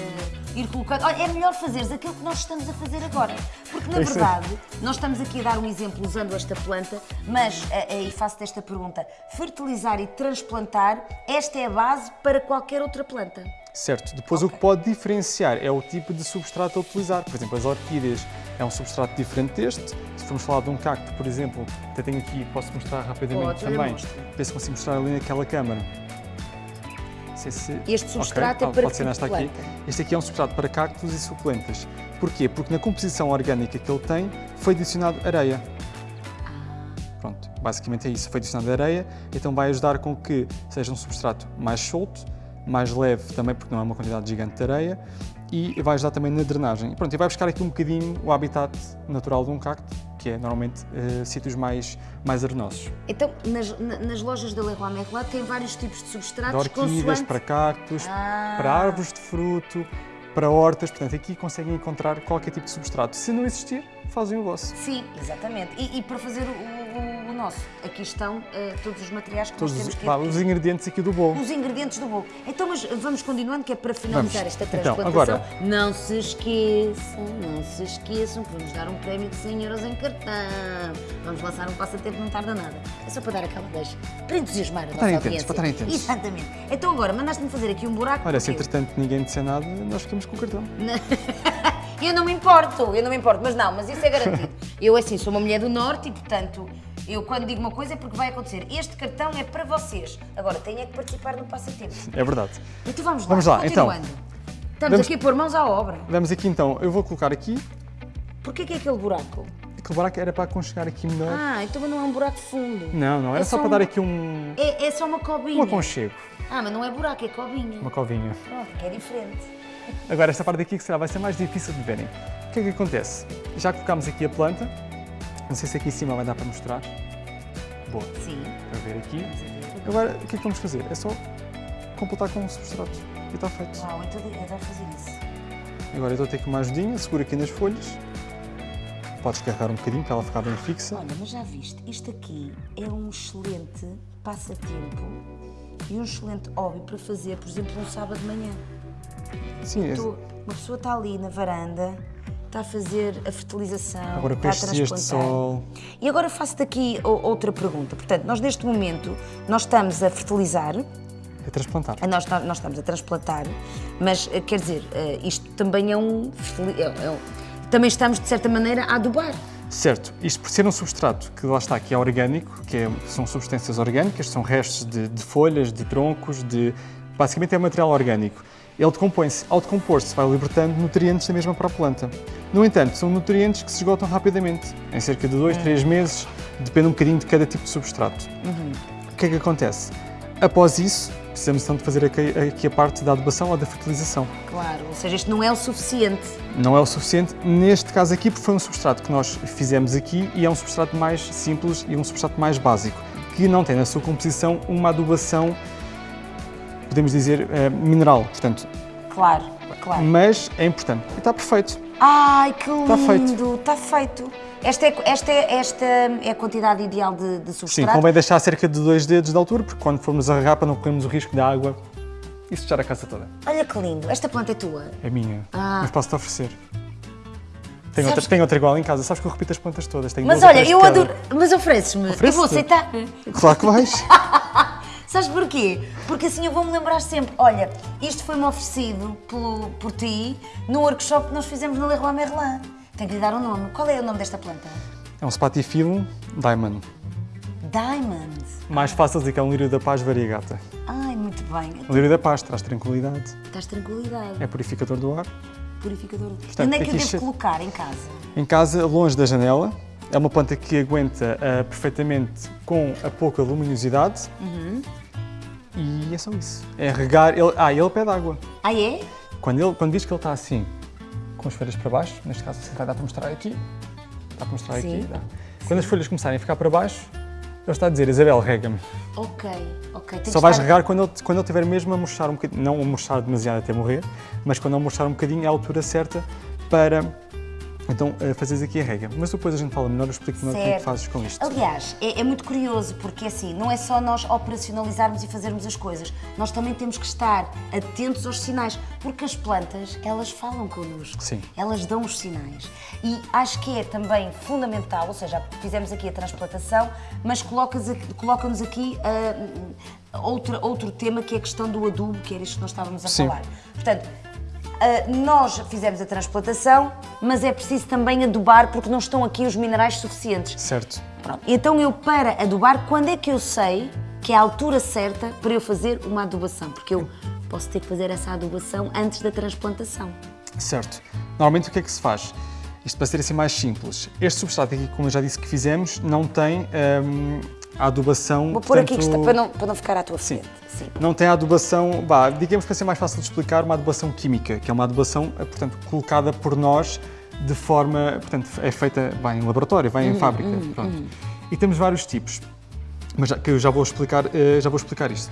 ir colocando. Olha, é melhor fazeres aquilo que nós estamos a fazer agora. Porque, na É verdade, nós estamos aqui a dar um exemplo usando esta planta, mas, eh, eh, e faço-te esta pergunta: fertilizar e transplantar, esta é a base para qualquer outra planta. Certo, depois o que pode diferenciar é o tipo de substrato a utilizar. Por exemplo, as orquídeas é um substrato diferente deste. Se formos falar de um cacto, por exemplo, até tenho aqui, posso mostrar rapidamente Pode, também. Ver se consigo mostrar ali naquela câmara. Se- Este substrato Ok, é para pode aqui. Este aqui é um substrato para cactos e suculentas. Porquê? Porque na composição orgânica que ele tem foi adicionado areia. Pronto, basicamente é isso. Foi adicionado areia, então vai ajudar com que seja um substrato mais solto, mais leve também, porque não é uma quantidade gigante de areia, e vai ajudar também na drenagem. E Pronto, e vai buscar aqui um bocadinho o habitat natural de um cacto, que é normalmente eh, sítios mais, mais arenosos. Então, nas, na- nas lojas da Leroy Merlin tem vários tipos de De substratos orquídeas, consoante- para cactos, Ah. para árvores de fruto, para hortas, portanto aqui conseguem encontrar qualquer tipo de substrato. Se não existir, fazem o vosso. Sim, exatamente. E, e para fazer o, o- o nosso, aqui estão eh, todos os materiais que Todos nós os, temos que vá, os ingredientes aqui do bolo. os ingredientes do bolo. Então, mas vamos continuando, que é para finalizar Vamos. esta Então, transplantação. agora- Não se esqueçam, não se esqueçam que vamos dar um prémio de 100 euros em cartão. Vamos lançar um passatempo, não tarda nada. É só para dar aquela deixa, para entusiasmar a nossa atentos, audiência. para atentos. Exatamente. Então agora, mandaste-me fazer aqui um buraco. Olha, se entretanto ninguém disser nada, nós ficamos com o cartão. Eu não me importo, eu não me importo, mas não, mas isso é garantido. Eu, assim, sou uma mulher do Norte e, portanto, eu quando digo uma coisa é porque vai acontecer. Este cartão é para vocês. Agora, tenho é que participar no passatempo. É verdade. Então vamos lá, Vamos lá, então. Estamos Vamos- aqui a pôr mãos à obra. Vamos aqui então, eu vou colocar aqui, Porquê que é aquele buraco? aquele buraco era para aconchegar aqui melhor. Ah, então não é um buraco fundo. Não, não, era É só só para um- dar aqui um, É, é só uma cobinha. um aconchego, Ah, mas não é buraco, é cobinha. uma covinha. Pronto, que é diferente. Agora, esta parte aqui que será vai ser mais difícil de verem. O que é que acontece? Já colocámos aqui a planta, não sei se aqui em cima vai dar para mostrar. Boa, Sim. para ver aqui. Agora, o que é que vamos fazer? É só completar com o substrato e está feito. Uau, então adoro fazer isso. Agora eu dou-te aqui uma ajudinha, segura aqui nas folhas. Podes carregar um bocadinho para ela ficar bem fixa. Olha, mas já viste, isto aqui é um excelente passatempo e um excelente hobby para fazer, por exemplo, um sábado de manhã. Sim, Tu- uma pessoa está ali na varanda, está a fazer a fertilização, agora está a dias de transplantar. sol. E agora faço-te aqui outra pergunta. Portanto, nós neste momento, nós estamos a fertilizar, É transplantar. nós, nós estamos a transplantar, mas eh, quer dizer, eh, isto também é um, é- é um- também estamos, de certa maneira, a adubar. Certo, isto por ser um substrato que lá está, que é orgânico, que é- são substâncias orgânicas, são restos de, de folhas, de troncos, de basicamente é material orgânico. Ele decompõe-se, ao decompor-se vai libertando nutrientes da mesma para a planta. No entanto, são nutrientes que se esgotam rapidamente, em cerca de 2, 3 meses, depende um bocadinho de cada tipo de substrato. O que é que acontece? Após isso, precisamos então de fazer aqui, aqui a parte da adubação ou da fertilização. Claro, ou seja, isto não é o suficiente. Não é o suficiente neste caso aqui, porque foi um substrato que nós fizemos aqui e é um substrato mais simples e um substrato mais básico, que não tem na sua composição uma adubação, podemos dizer, eh, mineral. Portanto, Claro, claro. mas é importante. E está perfeito. Ai, que lindo! Tá feito. Está feito. Esta é, esta, é, esta é a quantidade ideal de, de Sim, substrato? convém deixar cerca de dois dedos de altura, porque quando formos a regar para não corrermos o risco da água e sujar a casa toda. Olha que lindo. Esta planta é tua? É minha, Ah. mas posso-te oferecer. Tenho outra, tenho outra igual em casa. Sabes que eu repito as plantas todas. Tenho Mas olha, de eu adoro. Mas ofereces-me. Eu vou aceitar. Claro que vais. Sabes porquê? Porque assim eu vou-me lembrar sempre. Olha, isto foi-me oferecido pelo, por ti no workshop que nós fizemos no Leroy Merlin. Tenho que lhe dar um nome. Qual é o nome desta planta? É um Spatifilum Diamond. Diamond. Mais fácil dizer que é um lírio da paz variegata. Ai, muito bem. O lírio da paz traz tranquilidade, Estás tranquilidade. é purificador do ar. Purificador. Portanto, Onde é que eu devo colocar em casa? Em casa, longe da janela, é uma planta que aguenta ah, perfeitamente com a pouca luminosidade. E é só isso. É regar. Ele, ah, ele pede água. Ah, é? Quando, ele, quando diz que ele está assim, com as folhas para baixo, neste caso assim, vai dar para mostrar aqui. Dá para mostrar Sim. aqui. Dá. Quando as folhas começarem a ficar para baixo, ele está a dizer: Isabel, rega-me. Ok, ok. Tem Só vais estar- regar quando ele, quando ele estiver mesmo a murchar um bocadinho, não a murchar demasiado até morrer, mas quando ele murchar um bocadinho é a altura certa para então eh, fazeres aqui a rega. Mas depois a gente fala melhor, eu explico melhor o que é que fazes com isto. Aliás, é, é muito curioso porque assim, não é só nós operacionalizarmos e fazermos as coisas, nós também temos que estar atentos aos sinais, porque as plantas, elas falam connosco, Sim. elas dão os sinais. E acho que é também fundamental, ou seja, fizemos aqui a transplantação, mas colocas aqui- coloca-nos aqui ah, outro, outro tema que é a questão do adubo, que era isto que nós estávamos a Sim. falar. Portanto, Uh, nós fizemos a transplantação, mas é preciso também adubar porque não estão aqui os minerais suficientes. Certo. Pronto. Então eu para adubar, quando é que eu sei que é a altura certa para eu fazer uma adubação? Porque eu posso ter que fazer essa adubação antes da transplantação. Certo. Normalmente o que é que se faz? Isto para ser assim mais simples. Este substrato aqui, como eu já disse que fizemos, não tem hum, a adubação. Vou pôr aqui que está, para, não, para não ficar à tua frente. Sim. Não tem a adubação, bah, digamos para ser mais fácil de explicar, uma adubação química, que é uma adubação, eh, portanto, colocada por nós de forma, portanto, é feita, vai em laboratório, vai em fábrica, pronto. E temos vários tipos, mas já, que eu já vou explicar, eh, já vou explicar isto.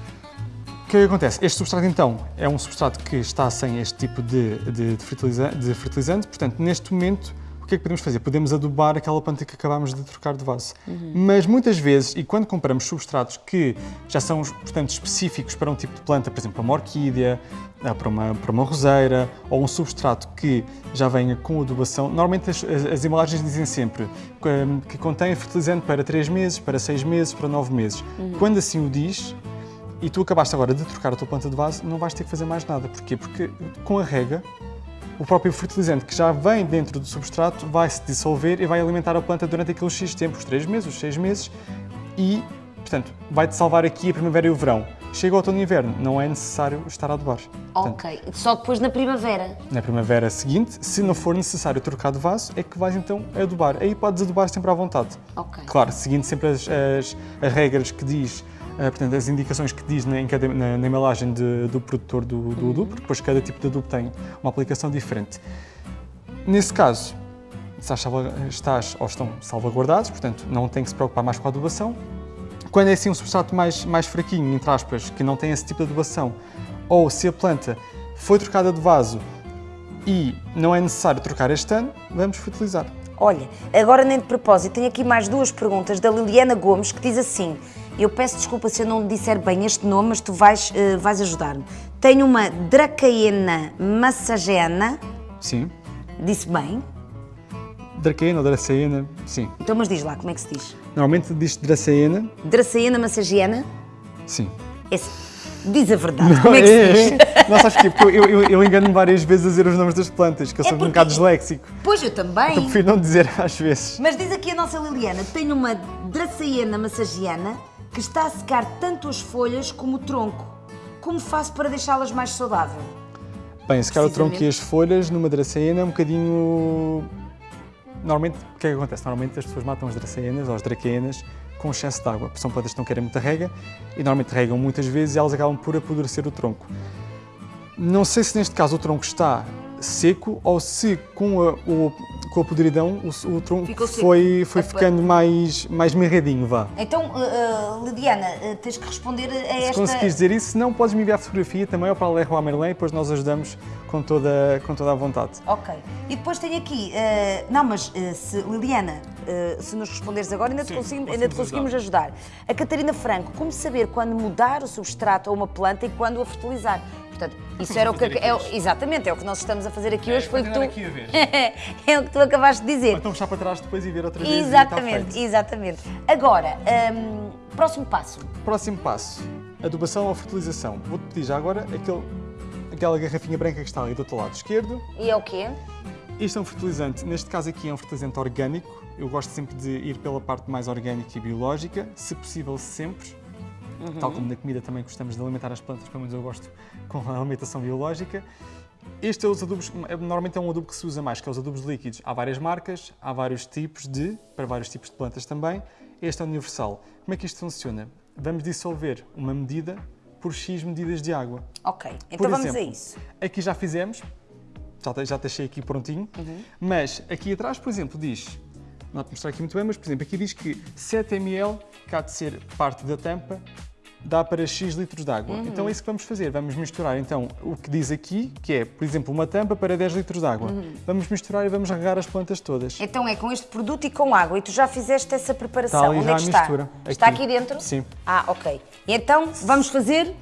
O que é que acontece? Este substrato, então, é um substrato que está sem este tipo de, de, de fertiliza- de fertilizante, portanto, neste momento, que é que podemos fazer? Podemos adubar aquela planta que acabámos de trocar de vaso. Mas muitas vezes, e quando compramos substratos que já são, portanto, específicos para um tipo de planta, por exemplo, uma orquídea, ah, para uma, para uma roseira, ou um substrato que já venha com adubação, normalmente as, as- as embalagens dizem sempre que, que contém fertilizante para 3 meses, para 6 meses, para 9 meses. Quando assim o diz, e tu acabaste agora de trocar a tua planta de vaso, não vais ter que fazer mais nada. Porquê? Porque com a rega, o próprio fertilizante que já vem dentro do substrato vai se dissolver e vai alimentar a planta durante aqueles X tempo, os 3 meses, os 6 meses, e, portanto, vai-te salvar aqui a primavera e o verão. Chega o outono e inverno, não é necessário estar a adubar. Portanto, Ok. Só depois na primavera. na primavera seguinte, se não for necessário trocar de vaso, é que vais então adubar. Aí podes adubar sempre à vontade. Ok. Claro, seguindo sempre as, as- as regras que diz, portanto, as indicações que diz na, cada- na- na embalagem de- do produtor do, do adubo, porque depois cada tipo de adubo tem uma aplicação diferente. Nesse caso, estás, estás ou estão salvaguardados, portanto, não tem que se preocupar mais com a adubação. Quando é assim um substrato mais, mais fraquinho, entre aspas, que não tem esse tipo de adubação, ou se a planta foi trocada de vaso e não é necessário trocar este ano, vamos fertilizar. Olha, agora nem de propósito, tenho aqui mais duas perguntas da Liliana Gomes que diz assim: Eu peço desculpa se eu não disser bem este nome, mas tu vais, eh, vais ajudar-me. Tenho uma Dracaena massagena, Sim. disse bem? Dracaena ou Dracaena, sim. Então, mas diz lá, como é que se diz? Normalmente diz Dracaena, Dracaena massagiana? sim. Esse. Diz a verdade, como é que se diz? é. Não sabes? Porque eu, eu, eu engano-me várias vezes a dizer os nomes das plantas, que eu É sou um porque- bocado disléxico. Pois eu também. Eu prefiro não dizer às vezes. Mas diz aqui a nossa Liliana, tem uma draceena massagiana que está a secar tanto as folhas como o tronco. Como faço para deixá-las mais saudável? Bem, secar o tronco e as folhas numa draceena é um bocadinho. Normalmente, o que é que acontece? Normalmente as pessoas matam as dracenas ou as draquenas com excesso de água, porque são plantas que não querem muita rega e normalmente regam muitas vezes e elas acabam por apodrecer o tronco. Não sei se neste caso o tronco está seco ou se com a, o, com a podridão o, o tronco foi, foi ficando mais, mais mirradinho, vá. Então, uh, uh, Lidiana, uh, tens que responder a Se esta... conseguires dizer isso, se não podes me enviar fotografia também ou para a Leroy Merlin e depois nós ajudamos com toda, com toda a vontade. Ok. E depois tenho aqui, uh, não, mas uh, se, Liliana, uh, se nos responderes agora, ainda te, Sim, conseguimos, ainda te conseguimos ajudar. A Catarina Franco, como saber quando mudar o substrato a uma planta e quando a fertilizar? Portanto, isso era o que. É, o- exatamente, é o que nós estamos a fazer aqui hoje. Foi o que tu. aqui a ver. é o que tu acabaste de dizer. Ou então puxar para trás depois e ver outra vez. e está Exatamente, feito. exatamente. Agora, hum, próximo passo. Próximo passo: adubação ou fertilização. Vou-te pedir já agora aquele, aquela garrafinha branca que está ali do teu lado esquerdo. E é o quê? Isto é um fertilizante, neste caso aqui é um fertilizante orgânico. Eu gosto sempre de ir pela parte mais orgânica e biológica, se possível sempre. Tal como na comida também gostamos de alimentar as plantas, pelo menos eu gosto com a alimentação biológica. Este é os adubos, é- normalmente é um adubo que se usa mais, que é os adubos líquidos. Há várias marcas, há vários tipos de, para vários tipos de plantas também. Este é universal. Como é que isto funciona? Vamos dissolver uma medida por X medidas de água. Ok, então Por vamos exemplo, a isso. Aqui já fizemos, já, já deixei aqui prontinho, mas aqui atrás, por exemplo, diz, não te mostrar aqui muito bem, mas por exemplo, aqui diz que 7 ml, que há de ser parte da tampa, dá para X litros de água. Então é isso que vamos fazer, vamos misturar então o que diz aqui, que é, por exemplo, uma tampa para 10 litros de água. Vamos misturar e vamos regar as plantas todas. Então é com este produto e com água. E tu já fizeste essa preparação. Está ali Onde é que está? mistura. Está Aqui. dentro? Sim. Ah, ok. Então vamos fazer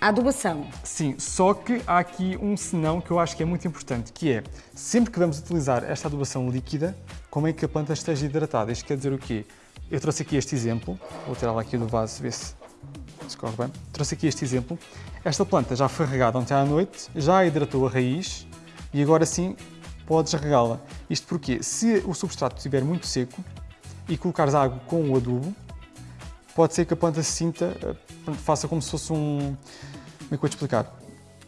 a adubação. Sim, só que há aqui um senão que eu acho que é muito importante, que é, sempre que vamos utilizar esta adubação líquida, como é que a planta esteja hidratada? Isto quer dizer o quê? Eu trouxe aqui este exemplo, vou tirá-la aqui do vaso, ver se se corre bem. Trouxe aqui este exemplo. Esta planta já foi regada ontem à noite, já hidratou a raiz e agora sim podes regá-la. Isto porque, se o substrato estiver muito seco e colocares água com o adubo, pode ser que a planta se sinta, eh, faça como se fosse um. Como é que eu vou te explicar?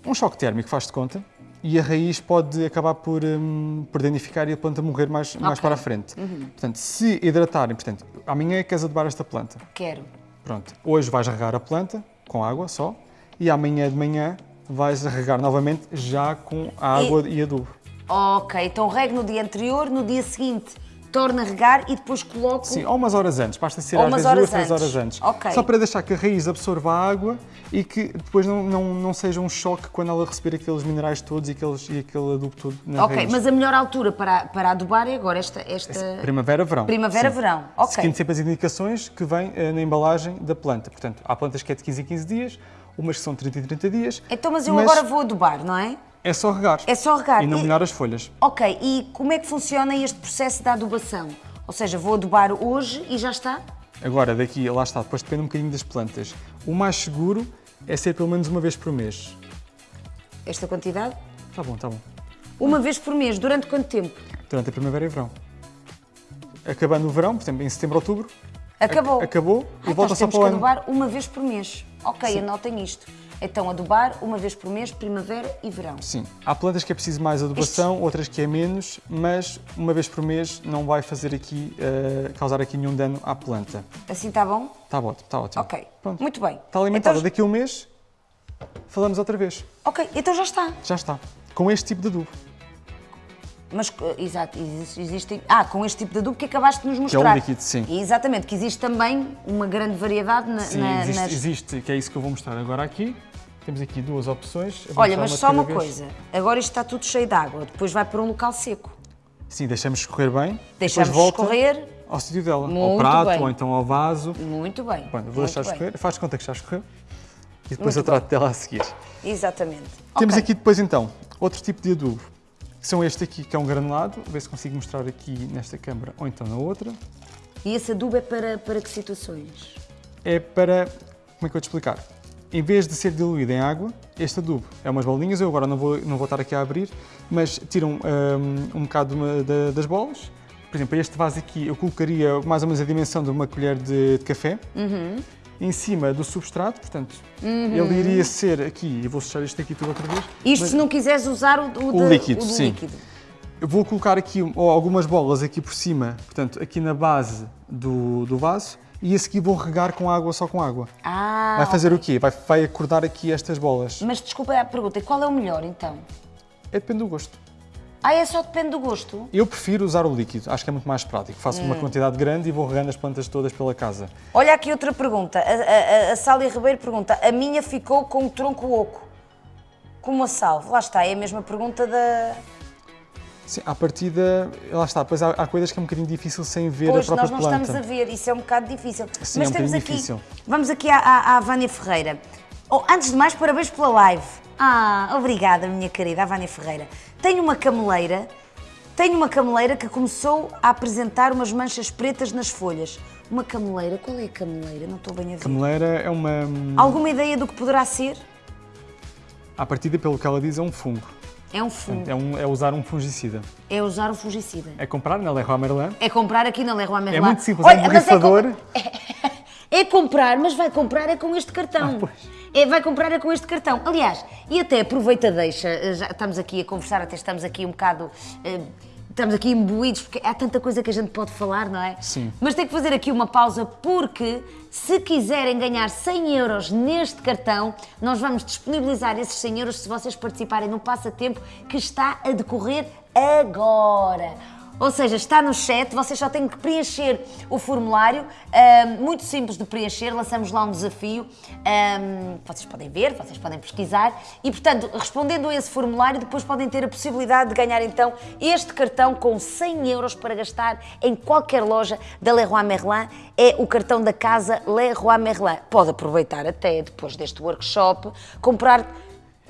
Um choque térmico, faz de conta, e a raiz pode acabar por, hum, por danificar e a planta morrer mais, mais Ok. para a frente. Portanto, se hidratarem, portanto, amanhã é que queres adubar esta planta. Quero. Pronto, hoje vais regar a planta com água só, e amanhã de manhã vais regar novamente já com água e, adubo. Ok, então rego no dia anterior, no dia seguinte torno a regar e depois coloco. Sim, ou umas horas antes, basta ser Ou às vezes duas, três horas antes. Ok. Só para deixar que a raiz absorva a água e que depois não, não, não seja um choque quando ela receber aqueles minerais todos e, aqueles, e aquele adubo todo na Ok, raiz. mas a melhor altura para, para adubar é agora, esta. esta... Primavera, verão. Primavera, Sim. verão. Ok. Seguindo sempre as indicações que vêm eh, na embalagem da planta. Portanto, há plantas que é de 15 em 15 dias, umas que são 30 em 30 dias. Então, mas eu agora vou adubar, não é? É só regar. É só regar. E não E- molhar as folhas. Ok, e como é que funciona este processo da adubação? Ou seja, vou adubar hoje e já está? Agora, daqui, lá está, depois depende um bocadinho das plantas. O mais seguro é ser pelo menos uma vez por mês. Esta quantidade? Tá bom, tá bom. Uma vez por mês, durante quanto tempo? Durante a primavera e verão. Acabando o verão, por exemplo, em setembro, outubro, Acabou. ac- acabou Ah, e volta nós só temos para o que ano. adubar uma vez por mês. Ok, anotem isto. Então, adubar uma vez por mês, primavera e verão. Sim, há plantas que é preciso mais adubação, outras que é menos, mas uma vez por mês não vai fazer aqui, eh, causar aqui nenhum dano à planta. Assim está bom? Está ótimo, está ótimo. Ok. Pronto. Muito bem. Está alimentada. Então, Daqui a um mês, falamos outra vez. ok, então já está. Já está. Com este tipo de adubo. Mas, eh, exato, exis- existem. Ah, com este tipo de adubo que acabaste de nos é um mostrar. líquido, sim. Exatamente, que existe também uma grande variedade na, Sim, na- existe, nas. existe, que é isso que eu vou mostrar agora aqui. Temos aqui duas opções. Olha, mas só uma vez. coisa. Agora isto está tudo cheio de água. Depois vai para um local seco. Sim, deixamos escorrer bem. Deixamos escorrer. ao sítio dela. ao Muito prato bem. ou então ao vaso. Muito bem. Bom, vou muito deixar bem. escorrer. Faz de conta que já escorreu. E depois Muito eu trato dela a seguir. Exatamente. Temos Ok. aqui depois então outro tipo de adubo. Que são este aqui, que é um granulado. Vou ver se consigo mostrar aqui nesta câmara ou então na outra. E esse adubo é para, para que situações? É para. Como é que eu vou te explicar? Em vez de ser diluído em água, este adubo é umas bolinhas, eu agora não vou, não vou estar aqui a abrir, mas tiram um, um bocado de das bolas. Por exemplo, este vaso aqui eu colocaria mais ou menos a dimensão de uma colher de, de café em cima do substrato, portanto, ele iria ser aqui, eu vou fechar isto aqui tudo outra vez. Isto mas se não quiseres usar o, o, O de- líquido, o sim. líquido. Eu vou colocar aqui um- algumas bolas aqui por cima, portanto, aqui na base do, do vaso, e a seguir vou regar com água, só com água. Ah, Vai fazer o quê? Vai, vai acordar aqui estas bolas. Mas desculpa a pergunta, e qual é o melhor então? É depende do gosto. Ah, é só depende do gosto? Eu prefiro usar o líquido, acho que é muito mais prático. Faço Hum. uma quantidade grande e vou regando as plantas todas pela casa. Olha aqui outra pergunta. A, a, a Sália Ribeiro pergunta: a minha ficou com o tronco oco, como a salve. Lá está, é a mesma pergunta da. Sim, à partida, lá está, pois há, há coisas que é um bocadinho difícil sem ver Pois, a própria nós não planta. estamos a ver, isso é um bocado difícil. Sim, Mas é um temos aqui, difícil. vamos aqui à, à, à Vânia Ferreira. Oh, antes de mais, parabéns pela live. Ah, obrigada, minha querida, a Vânia Ferreira. Tenho uma cameleira, tenho uma cameleira que começou a apresentar umas manchas pretas nas folhas. Uma cameleira, qual é a cameleira? Não estou bem a ver. Cameleira é uma. Alguma ideia do que poderá ser? À partida, pelo que ela diz, é um fungo. É um fungo. É, um- é usar um fungicida. É usar o fungicida. É comprar na Leroy Merlin. É comprar aqui na Leroy Merlin. É muito simples, é um mas borrifador. com- É comprar, mas vai comprar é com este cartão. Ah, pois. É, vai comprar é com este cartão. Aliás, e até aproveita, deixa, já estamos aqui a conversar, até estamos aqui um bocado. eh, Estamos aqui imbuídos, porque há tanta coisa que a gente pode falar, não é? Sim. Mas tem que fazer aqui uma pausa, porque se quiserem ganhar 100 euros neste cartão, nós vamos disponibilizar esses 100 euros se vocês participarem no passatempo que está a decorrer agora. Ou seja, está no chat, vocês só têm que preencher o formulário, ahm, muito simples de preencher, lançamos lá um desafio, ahm, vocês podem ver, vocês podem pesquisar. E, portanto, respondendo a esse formulário, depois podem ter a possibilidade de ganhar então este cartão com 100 euros para gastar em qualquer loja da Leroy Merlin, é o cartão da casa Leroy Merlin. Pode aproveitar até depois deste workshop, comprar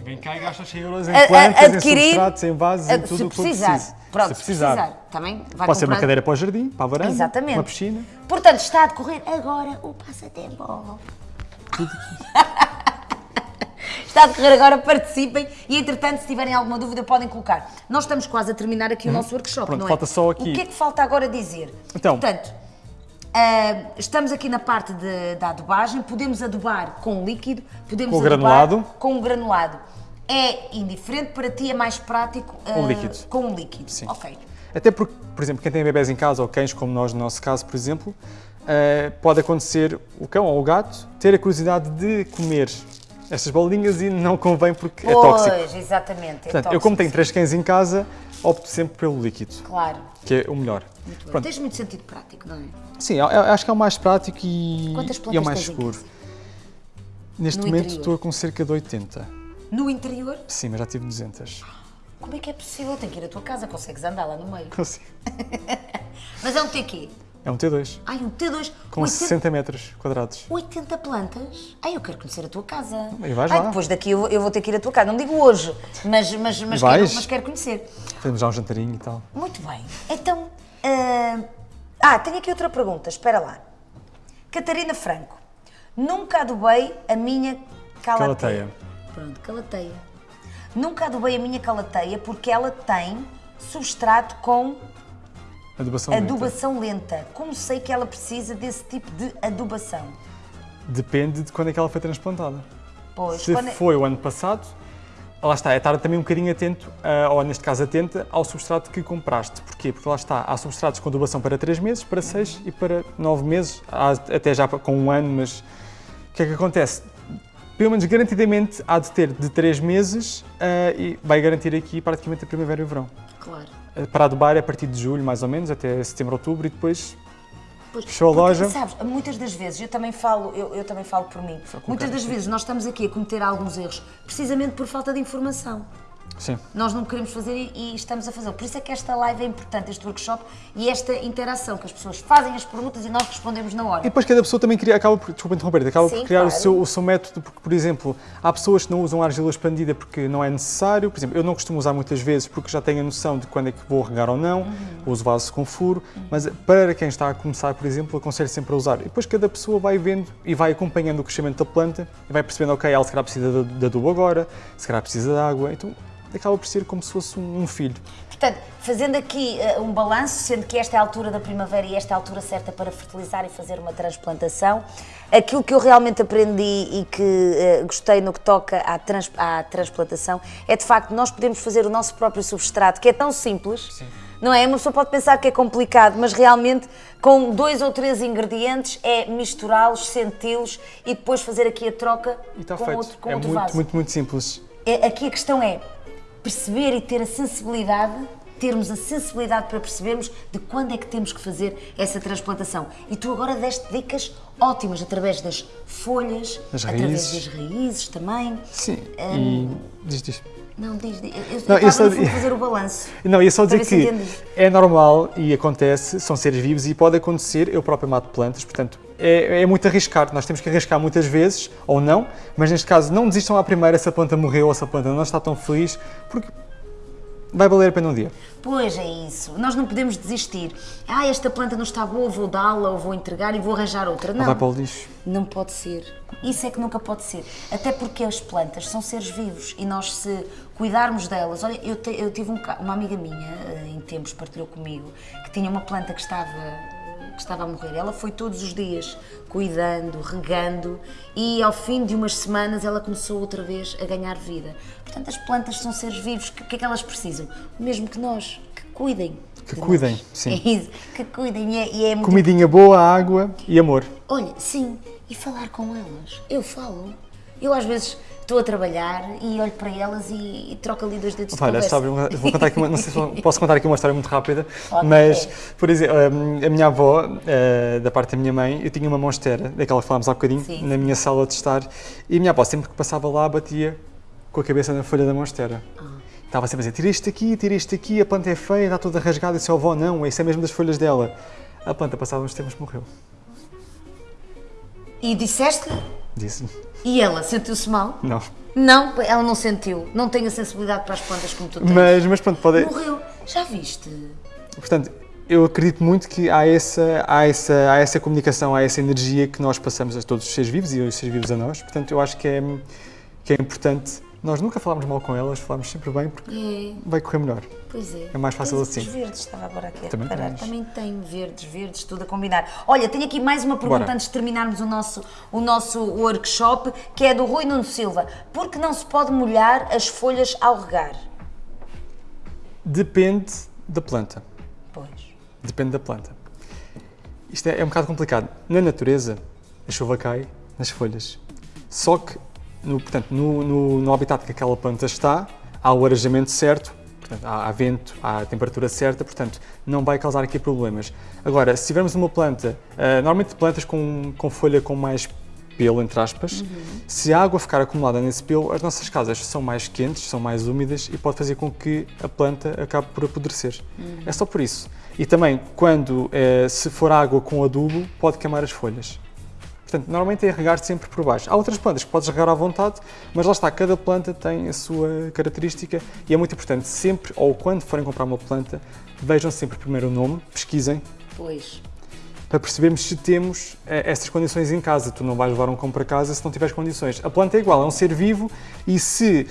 Vem cá e gasta 100 euros em a- plantas, em adquirir, substratos, em vasos, a- em tudo o que precisar. preciso. Pronto, se precisar. precisar. Também vai Pode ser uma cadeira para o jardim, para a varanda, Exatamente. uma piscina. Portanto, está a decorrer agora o passatempo. Está a decorrer agora, participem e, entretanto, se tiverem alguma dúvida, podem colocar. Nós estamos quase a terminar aqui o nosso workshop, Uhum. Pronto, não é? falta só aqui- O que é que falta agora dizer? Então. Portanto, ah, estamos aqui na parte de- da adubagem, podemos adubar com líquido, podemos Com adubar granulado. com granulado. É indiferente para ti, é mais prático Com ah, líquido. Com líquido. Sim. Ok. Até porque, por exemplo, quem tem bebés em casa ou cães, como nós no nosso caso, por exemplo, eh, pode acontecer o cão ou o gato ter a curiosidade de comer estas bolinhas e não convém porque é tóxico. Pois, exatamente. é Portanto, eu tóxico, como tenho três cães em casa, opto sempre pelo líquido, Claro. Que é o melhor. Muito. Pronto. Tens muito sentido prático, não é? Sim, eu- eu acho que é o mais prático e, e é o mais seguro. Neste No momento interior? estou com cerca de 80. No interior? Sim, mas já tive 200. Como é que é possível? Tem que ir à tua casa, consegues andar lá no meio. Consigo. Mas é um TQ. É um T2, Ai, um T2. com 80, 60 metros quadrados. 80 plantas? Ai, eu quero conhecer a tua casa. E vais Ai, lá. depois daqui eu, eu vou ter que ir à tua casa. Não digo hoje, mas, mas, mas, quero, mas quero conhecer. Fazemos já um jantarinho e tal. Muito bem. Então. ah, ah, tenho aqui outra pergunta, espera lá. Catarina Franco. Nunca adubei a minha calateia. Calateia. Pronto, calateia. Nunca adubei a minha calateia porque ela tem substrato com Adubação lenta. adubação lenta. Como sei que ela precisa desse tipo de adubação? Depende de quando é que ela foi transplantada. Pois, Se quando é- foi o ano passado, lá está, é estar também um bocadinho atento, ah, ou neste caso atenta, ao substrato que compraste. Porquê? Porque lá está, há substratos com adubação para 3 meses, para 6 e para 9 meses, até já com um ano, mas o que é que acontece? Pelo menos garantidamente há de ter de 3 meses ah, e vai garantir aqui praticamente a primavera e o verão. Claro. Ah, Para adubar é a partir de julho, mais ou menos, até setembro, outubro e depois Pois, Fechou a porque, loja. Sabes, muitas das vezes, eu também falo, eu, eu também falo por mim, muitas das vezes nós estamos aqui a cometer alguns erros precisamente por falta de informação. Sim. Nós não queremos fazer e, e estamos a fazer. Por isso é que esta live é importante, este workshop e esta interação, que as pessoas fazem as perguntas e nós respondemos na hora. E depois cada pessoa também cria, acaba por, desculpa interromper, acaba Sim, por criar o, claro. seu, o seu método, porque, por exemplo, há pessoas que não usam argila expandida porque não é necessário, por exemplo, eu não costumo usar muitas vezes porque já tenho a noção de quando é que vou regar ou não, Uhum. uso vaso com furo, mas para quem está a começar, por exemplo, aconselho sempre a usar. E depois cada pessoa vai vendo e vai acompanhando o crescimento da planta e vai percebendo, ok, ela se calhar precisa de, de adubo agora, se calhar precisa de água, então acaba por ser como se fosse um, um filho. Portanto, fazendo aqui eh, um balanço, sendo que esta é a altura da primavera e esta é a altura certa para fertilizar e fazer uma transplantação, aquilo que eu realmente aprendi e que eh, gostei no que toca à, trans- à transplantação é de facto nós podemos fazer o nosso próprio substrato, que é tão simples. Não é? Uma pessoa pode pensar que é complicado, mas realmente com dois ou três ingredientes é misturá-los, senti-los e depois fazer aqui a troca E está com feito. outro, com é outro muito, vaso. muito, muito simples. É- Aqui a questão é perceber e ter a sensibilidade, termos a sensibilidade para percebermos de quando é que temos que fazer essa transplantação. E tu agora deste dicas ótimas através das folhas, Das através raízes. das raízes também. Sim, e diz, diz. Não, diz, diz. Eu, eu Não, estava isso- no fundo a fazer o balanço. Não, ia só dizer que é normal e acontece, são seres vivos e pode acontecer, eu próprio mato plantas, portanto, é, é muito arriscar, nós temos que arriscar muitas vezes, ou não, mas neste caso não desistam à primeira se a planta morreu ou se a planta não está tão feliz, porque vai valer a pena um dia. Pois é isso, nós não podemos desistir. Ah, esta planta não está boa, vou dá-la ou vou entregar e vou arranjar outra. Ou Não. vai para o lixo. Não pode ser. Isso é que nunca pode ser. Até porque as plantas são seres vivos e nós, se cuidarmos delas. Olha, eu, te- eu tive um uma amiga minha, eh, em tempos, partilhou comigo, que tinha uma planta que estava, que estava a morrer. Ela foi todos os dias cuidando, regando e ao fim de umas semanas ela começou outra vez a ganhar vida. Portanto, as plantas são seres vivos. que- O que é que elas precisam? O mesmo que nós, que cuidem. Que de cuidem, nós. sim. É isso, que cuidem. E é, e é muito Comidinha boa, água e amor. Olha, sim, e falar com elas. Eu falo. Eu às vezes estou a trabalhar e olho para elas e, e troco ali dois dedos de Olha, sabe, vou contar aqui uma, não sei se posso contar aqui uma história muito rápida, Pode, mas, é. por exemplo, a minha avó, eh, da parte da minha mãe, eu tinha uma monstera, daquela que falámos há bocadinho, Sim. na minha sala de estar, e a minha avó sempre que passava lá batia com a cabeça na folha da monstera. Ah. Estava sempre a dizer, tira isto aqui, tira isto aqui, a planta é feia, está toda rasgada, e disse, avó, não, isso é mesmo das folhas dela. A planta, passava uns tempos, morreu. E disseste-lhe? Disse, E ela sentiu-se mal? não. Não, ela não sentiu. Não tem a sensibilidade para as plantas como tu tens. Mas, mas pronto, pode... Morreu. Já viste? Portanto, eu acredito muito que há essa, há, essa, há essa comunicação, há essa energia que nós passamos a todos os seres vivos e os seres vivos a nós. Portanto, eu acho que é, que é importante nós nunca falarmos mal com elas, falarmos sempre bem porque É, vai correr melhor. pois é. É mais fácil Tens assim. Os verdes, estava agora aqui a Também reparar. tens. Também tenho verdes, verdes, tudo a combinar. Olha, tenho aqui mais uma pergunta Bora. antes de terminarmos o nosso, o nosso workshop, que é do Rui Nuno Silva. Por que não se pode molhar as folhas ao regar? Depende da planta. Pois. Depende da planta. Isto é, é um bocado complicado. Na natureza, a chuva cai nas folhas. Só que, no, portanto, no, no, no habitat que aquela planta está, há o arejamento certo, portanto, há, há vento, há a temperatura certa, portanto, não vai causar aqui problemas. Agora, se tivermos uma planta, ah, normalmente plantas com, com folha com mais pelo, entre aspas, se a água ficar acumulada nesse pelo, as nossas casas são mais quentes, são mais úmidas e pode fazer com que a planta acabe por apodrecer. É só por isso. E também, quando eh, se for água com adubo, pode queimar as folhas. Portanto, normalmente é regar sempre por baixo. Há outras plantas que podes regar à vontade, mas lá está, cada planta tem a sua característica e é muito importante sempre, ou quando forem comprar uma planta, vejam sempre primeiro o nome, pesquisem, Pois. Para percebermos se temos eh, essas condições em casa. Tu não vais levar um cão para casa se não tiveres condições. A planta é igual, é um ser vivo e se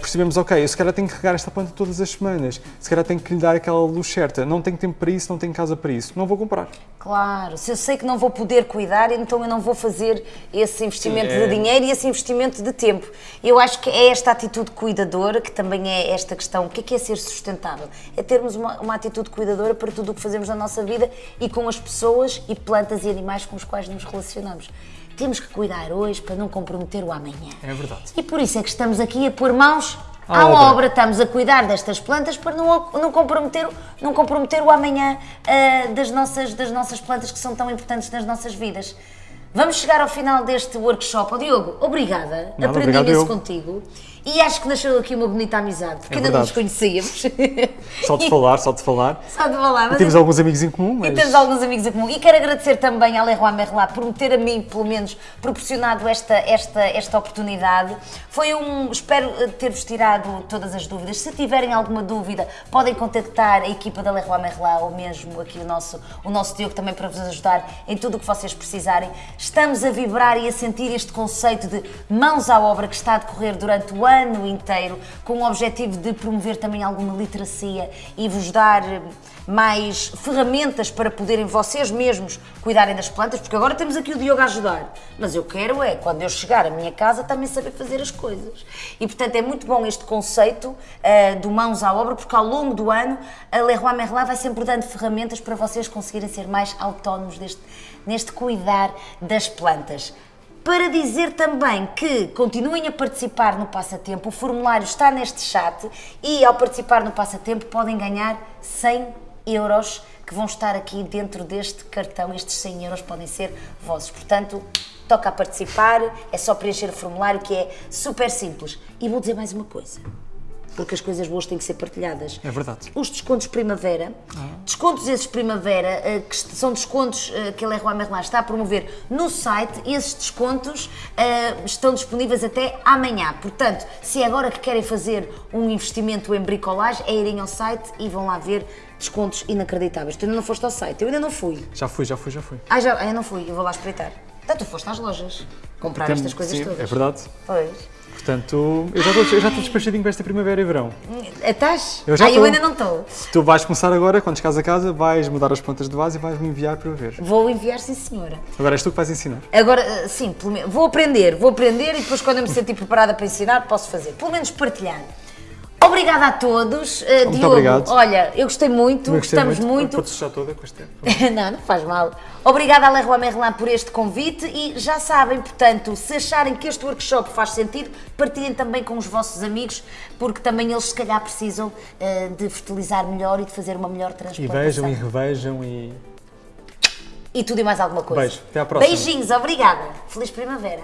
percebemos, ok, eu se calhar tenho que regar esta planta todas as semanas, se calhar tenho que lhe dar aquela luz certa, não tenho tempo para isso, não tenho casa para isso, não vou comprar. Claro, se eu sei que não vou poder cuidar, então eu não vou fazer esse investimento Sim, é- de dinheiro e esse investimento de tempo. Eu acho que é esta atitude cuidadora que também é esta questão. O que é que é ser sustentável? É termos uma, uma atitude cuidadora para tudo o que fazemos na nossa vida e com as pessoas e plantas e animais com os quais nos relacionamos. Temos que cuidar hoje para não comprometer o amanhã. É verdade. E por isso é que estamos aqui a pôr mãos à, À obra. obra. Estamos a cuidar destas plantas para não, não, comprometer, não comprometer o amanhã ah, das, nossas, das nossas plantas que são tão importantes nas nossas vidas. Vamos chegar ao final deste workshop. Oh, Diogo, obrigada. Nada, Aprendi obrigado eu. contigo. E acho que nasceu aqui uma bonita amizade, porque É ainda não nos conhecíamos. Só de falar, só de falar. Só de falar. mas Temos alguns amigos em comum, E mas temos alguns amigos em comum. E quero agradecer também à Leroy Merlin por me ter a mim, pelo menos, proporcionado esta, esta, esta oportunidade. Foi um. Espero eh, ter-vos tirado todas as dúvidas. Se tiverem alguma dúvida, podem contactar a equipa da Leroy Merlin ou mesmo aqui o nosso, o nosso Diogo também para vos ajudar em tudo o que vocês precisarem. Estamos a vibrar e a sentir este conceito de mãos à obra que está a decorrer durante o ano inteiro, com o objetivo de promover também alguma literacia e vos dar eh, mais ferramentas para poderem vocês mesmos cuidarem das plantas, porque agora temos aqui o Diogo a ajudar. Mas eu quero é, quando eu chegar à minha casa, também saber fazer as coisas. E portanto é muito bom este conceito ah, do mãos à obra, porque ao longo do ano a Leroy Merlin vai sempre dando ferramentas para vocês conseguirem ser mais autónomos deste, neste cuidar das plantas. Para dizer também que continuem a participar no passatempo, o formulário está neste chat e ao participar no passatempo podem ganhar 100 euros que vão estar aqui dentro deste cartão. Estes 100 euros podem ser vossos. Portanto, toca a participar, é só preencher o formulário que é super simples. E vou dizer mais uma coisa, porque as coisas boas têm que ser partilhadas é verdade. os descontos primavera, descontos esses primavera, eh, que são descontos eh, que a Leroy Merlin está a promover no site, esses descontos eh, estão disponíveis até amanhã. Portanto, se é agora que querem fazer um investimento em bricolagem, é irem ao site e vão lá ver descontos inacreditáveis. Tu ainda não foste ao site, eu ainda não fui. Já fui, já fui, já fui. Ah, já, ah, eu não fui, eu vou lá espreitar. Então tu foste às lojas comprar Tem- estas coisas sim, todas. É verdade. Pois. Portanto, eu já estou eu já estou despachadinho para esta primavera e verão. Estás? Eu já ah, eu ainda não estou. Tu vais começar agora, quando chegares a casa, vais mudar as plantas de vaso e vais me enviar para eu ver. Vou enviar, sim senhora. Agora és tu que vais ensinar. Agora, eh, sim, pelo menos, vou aprender, vou aprender e depois quando eu me sentir preparada para ensinar, posso fazer. Pelo menos partilhar. Obrigada a todos. Eh, Muito Diogo, obrigado. olha, eu gostei muito, Eu gostei gostamos muito. Pode sujar toda com este tempo. não, não faz mal. Obrigada à Leroy Merlin por este convite e já sabem, portanto, se acharem que este workshop faz sentido, partilhem também com os vossos amigos, porque também eles se calhar precisam eh, de fertilizar melhor e de fazer uma melhor E transplantação. vejam e revejam e. E tudo e mais alguma coisa. Beijo, até à próxima. Beijinhos, obrigada. Feliz primavera.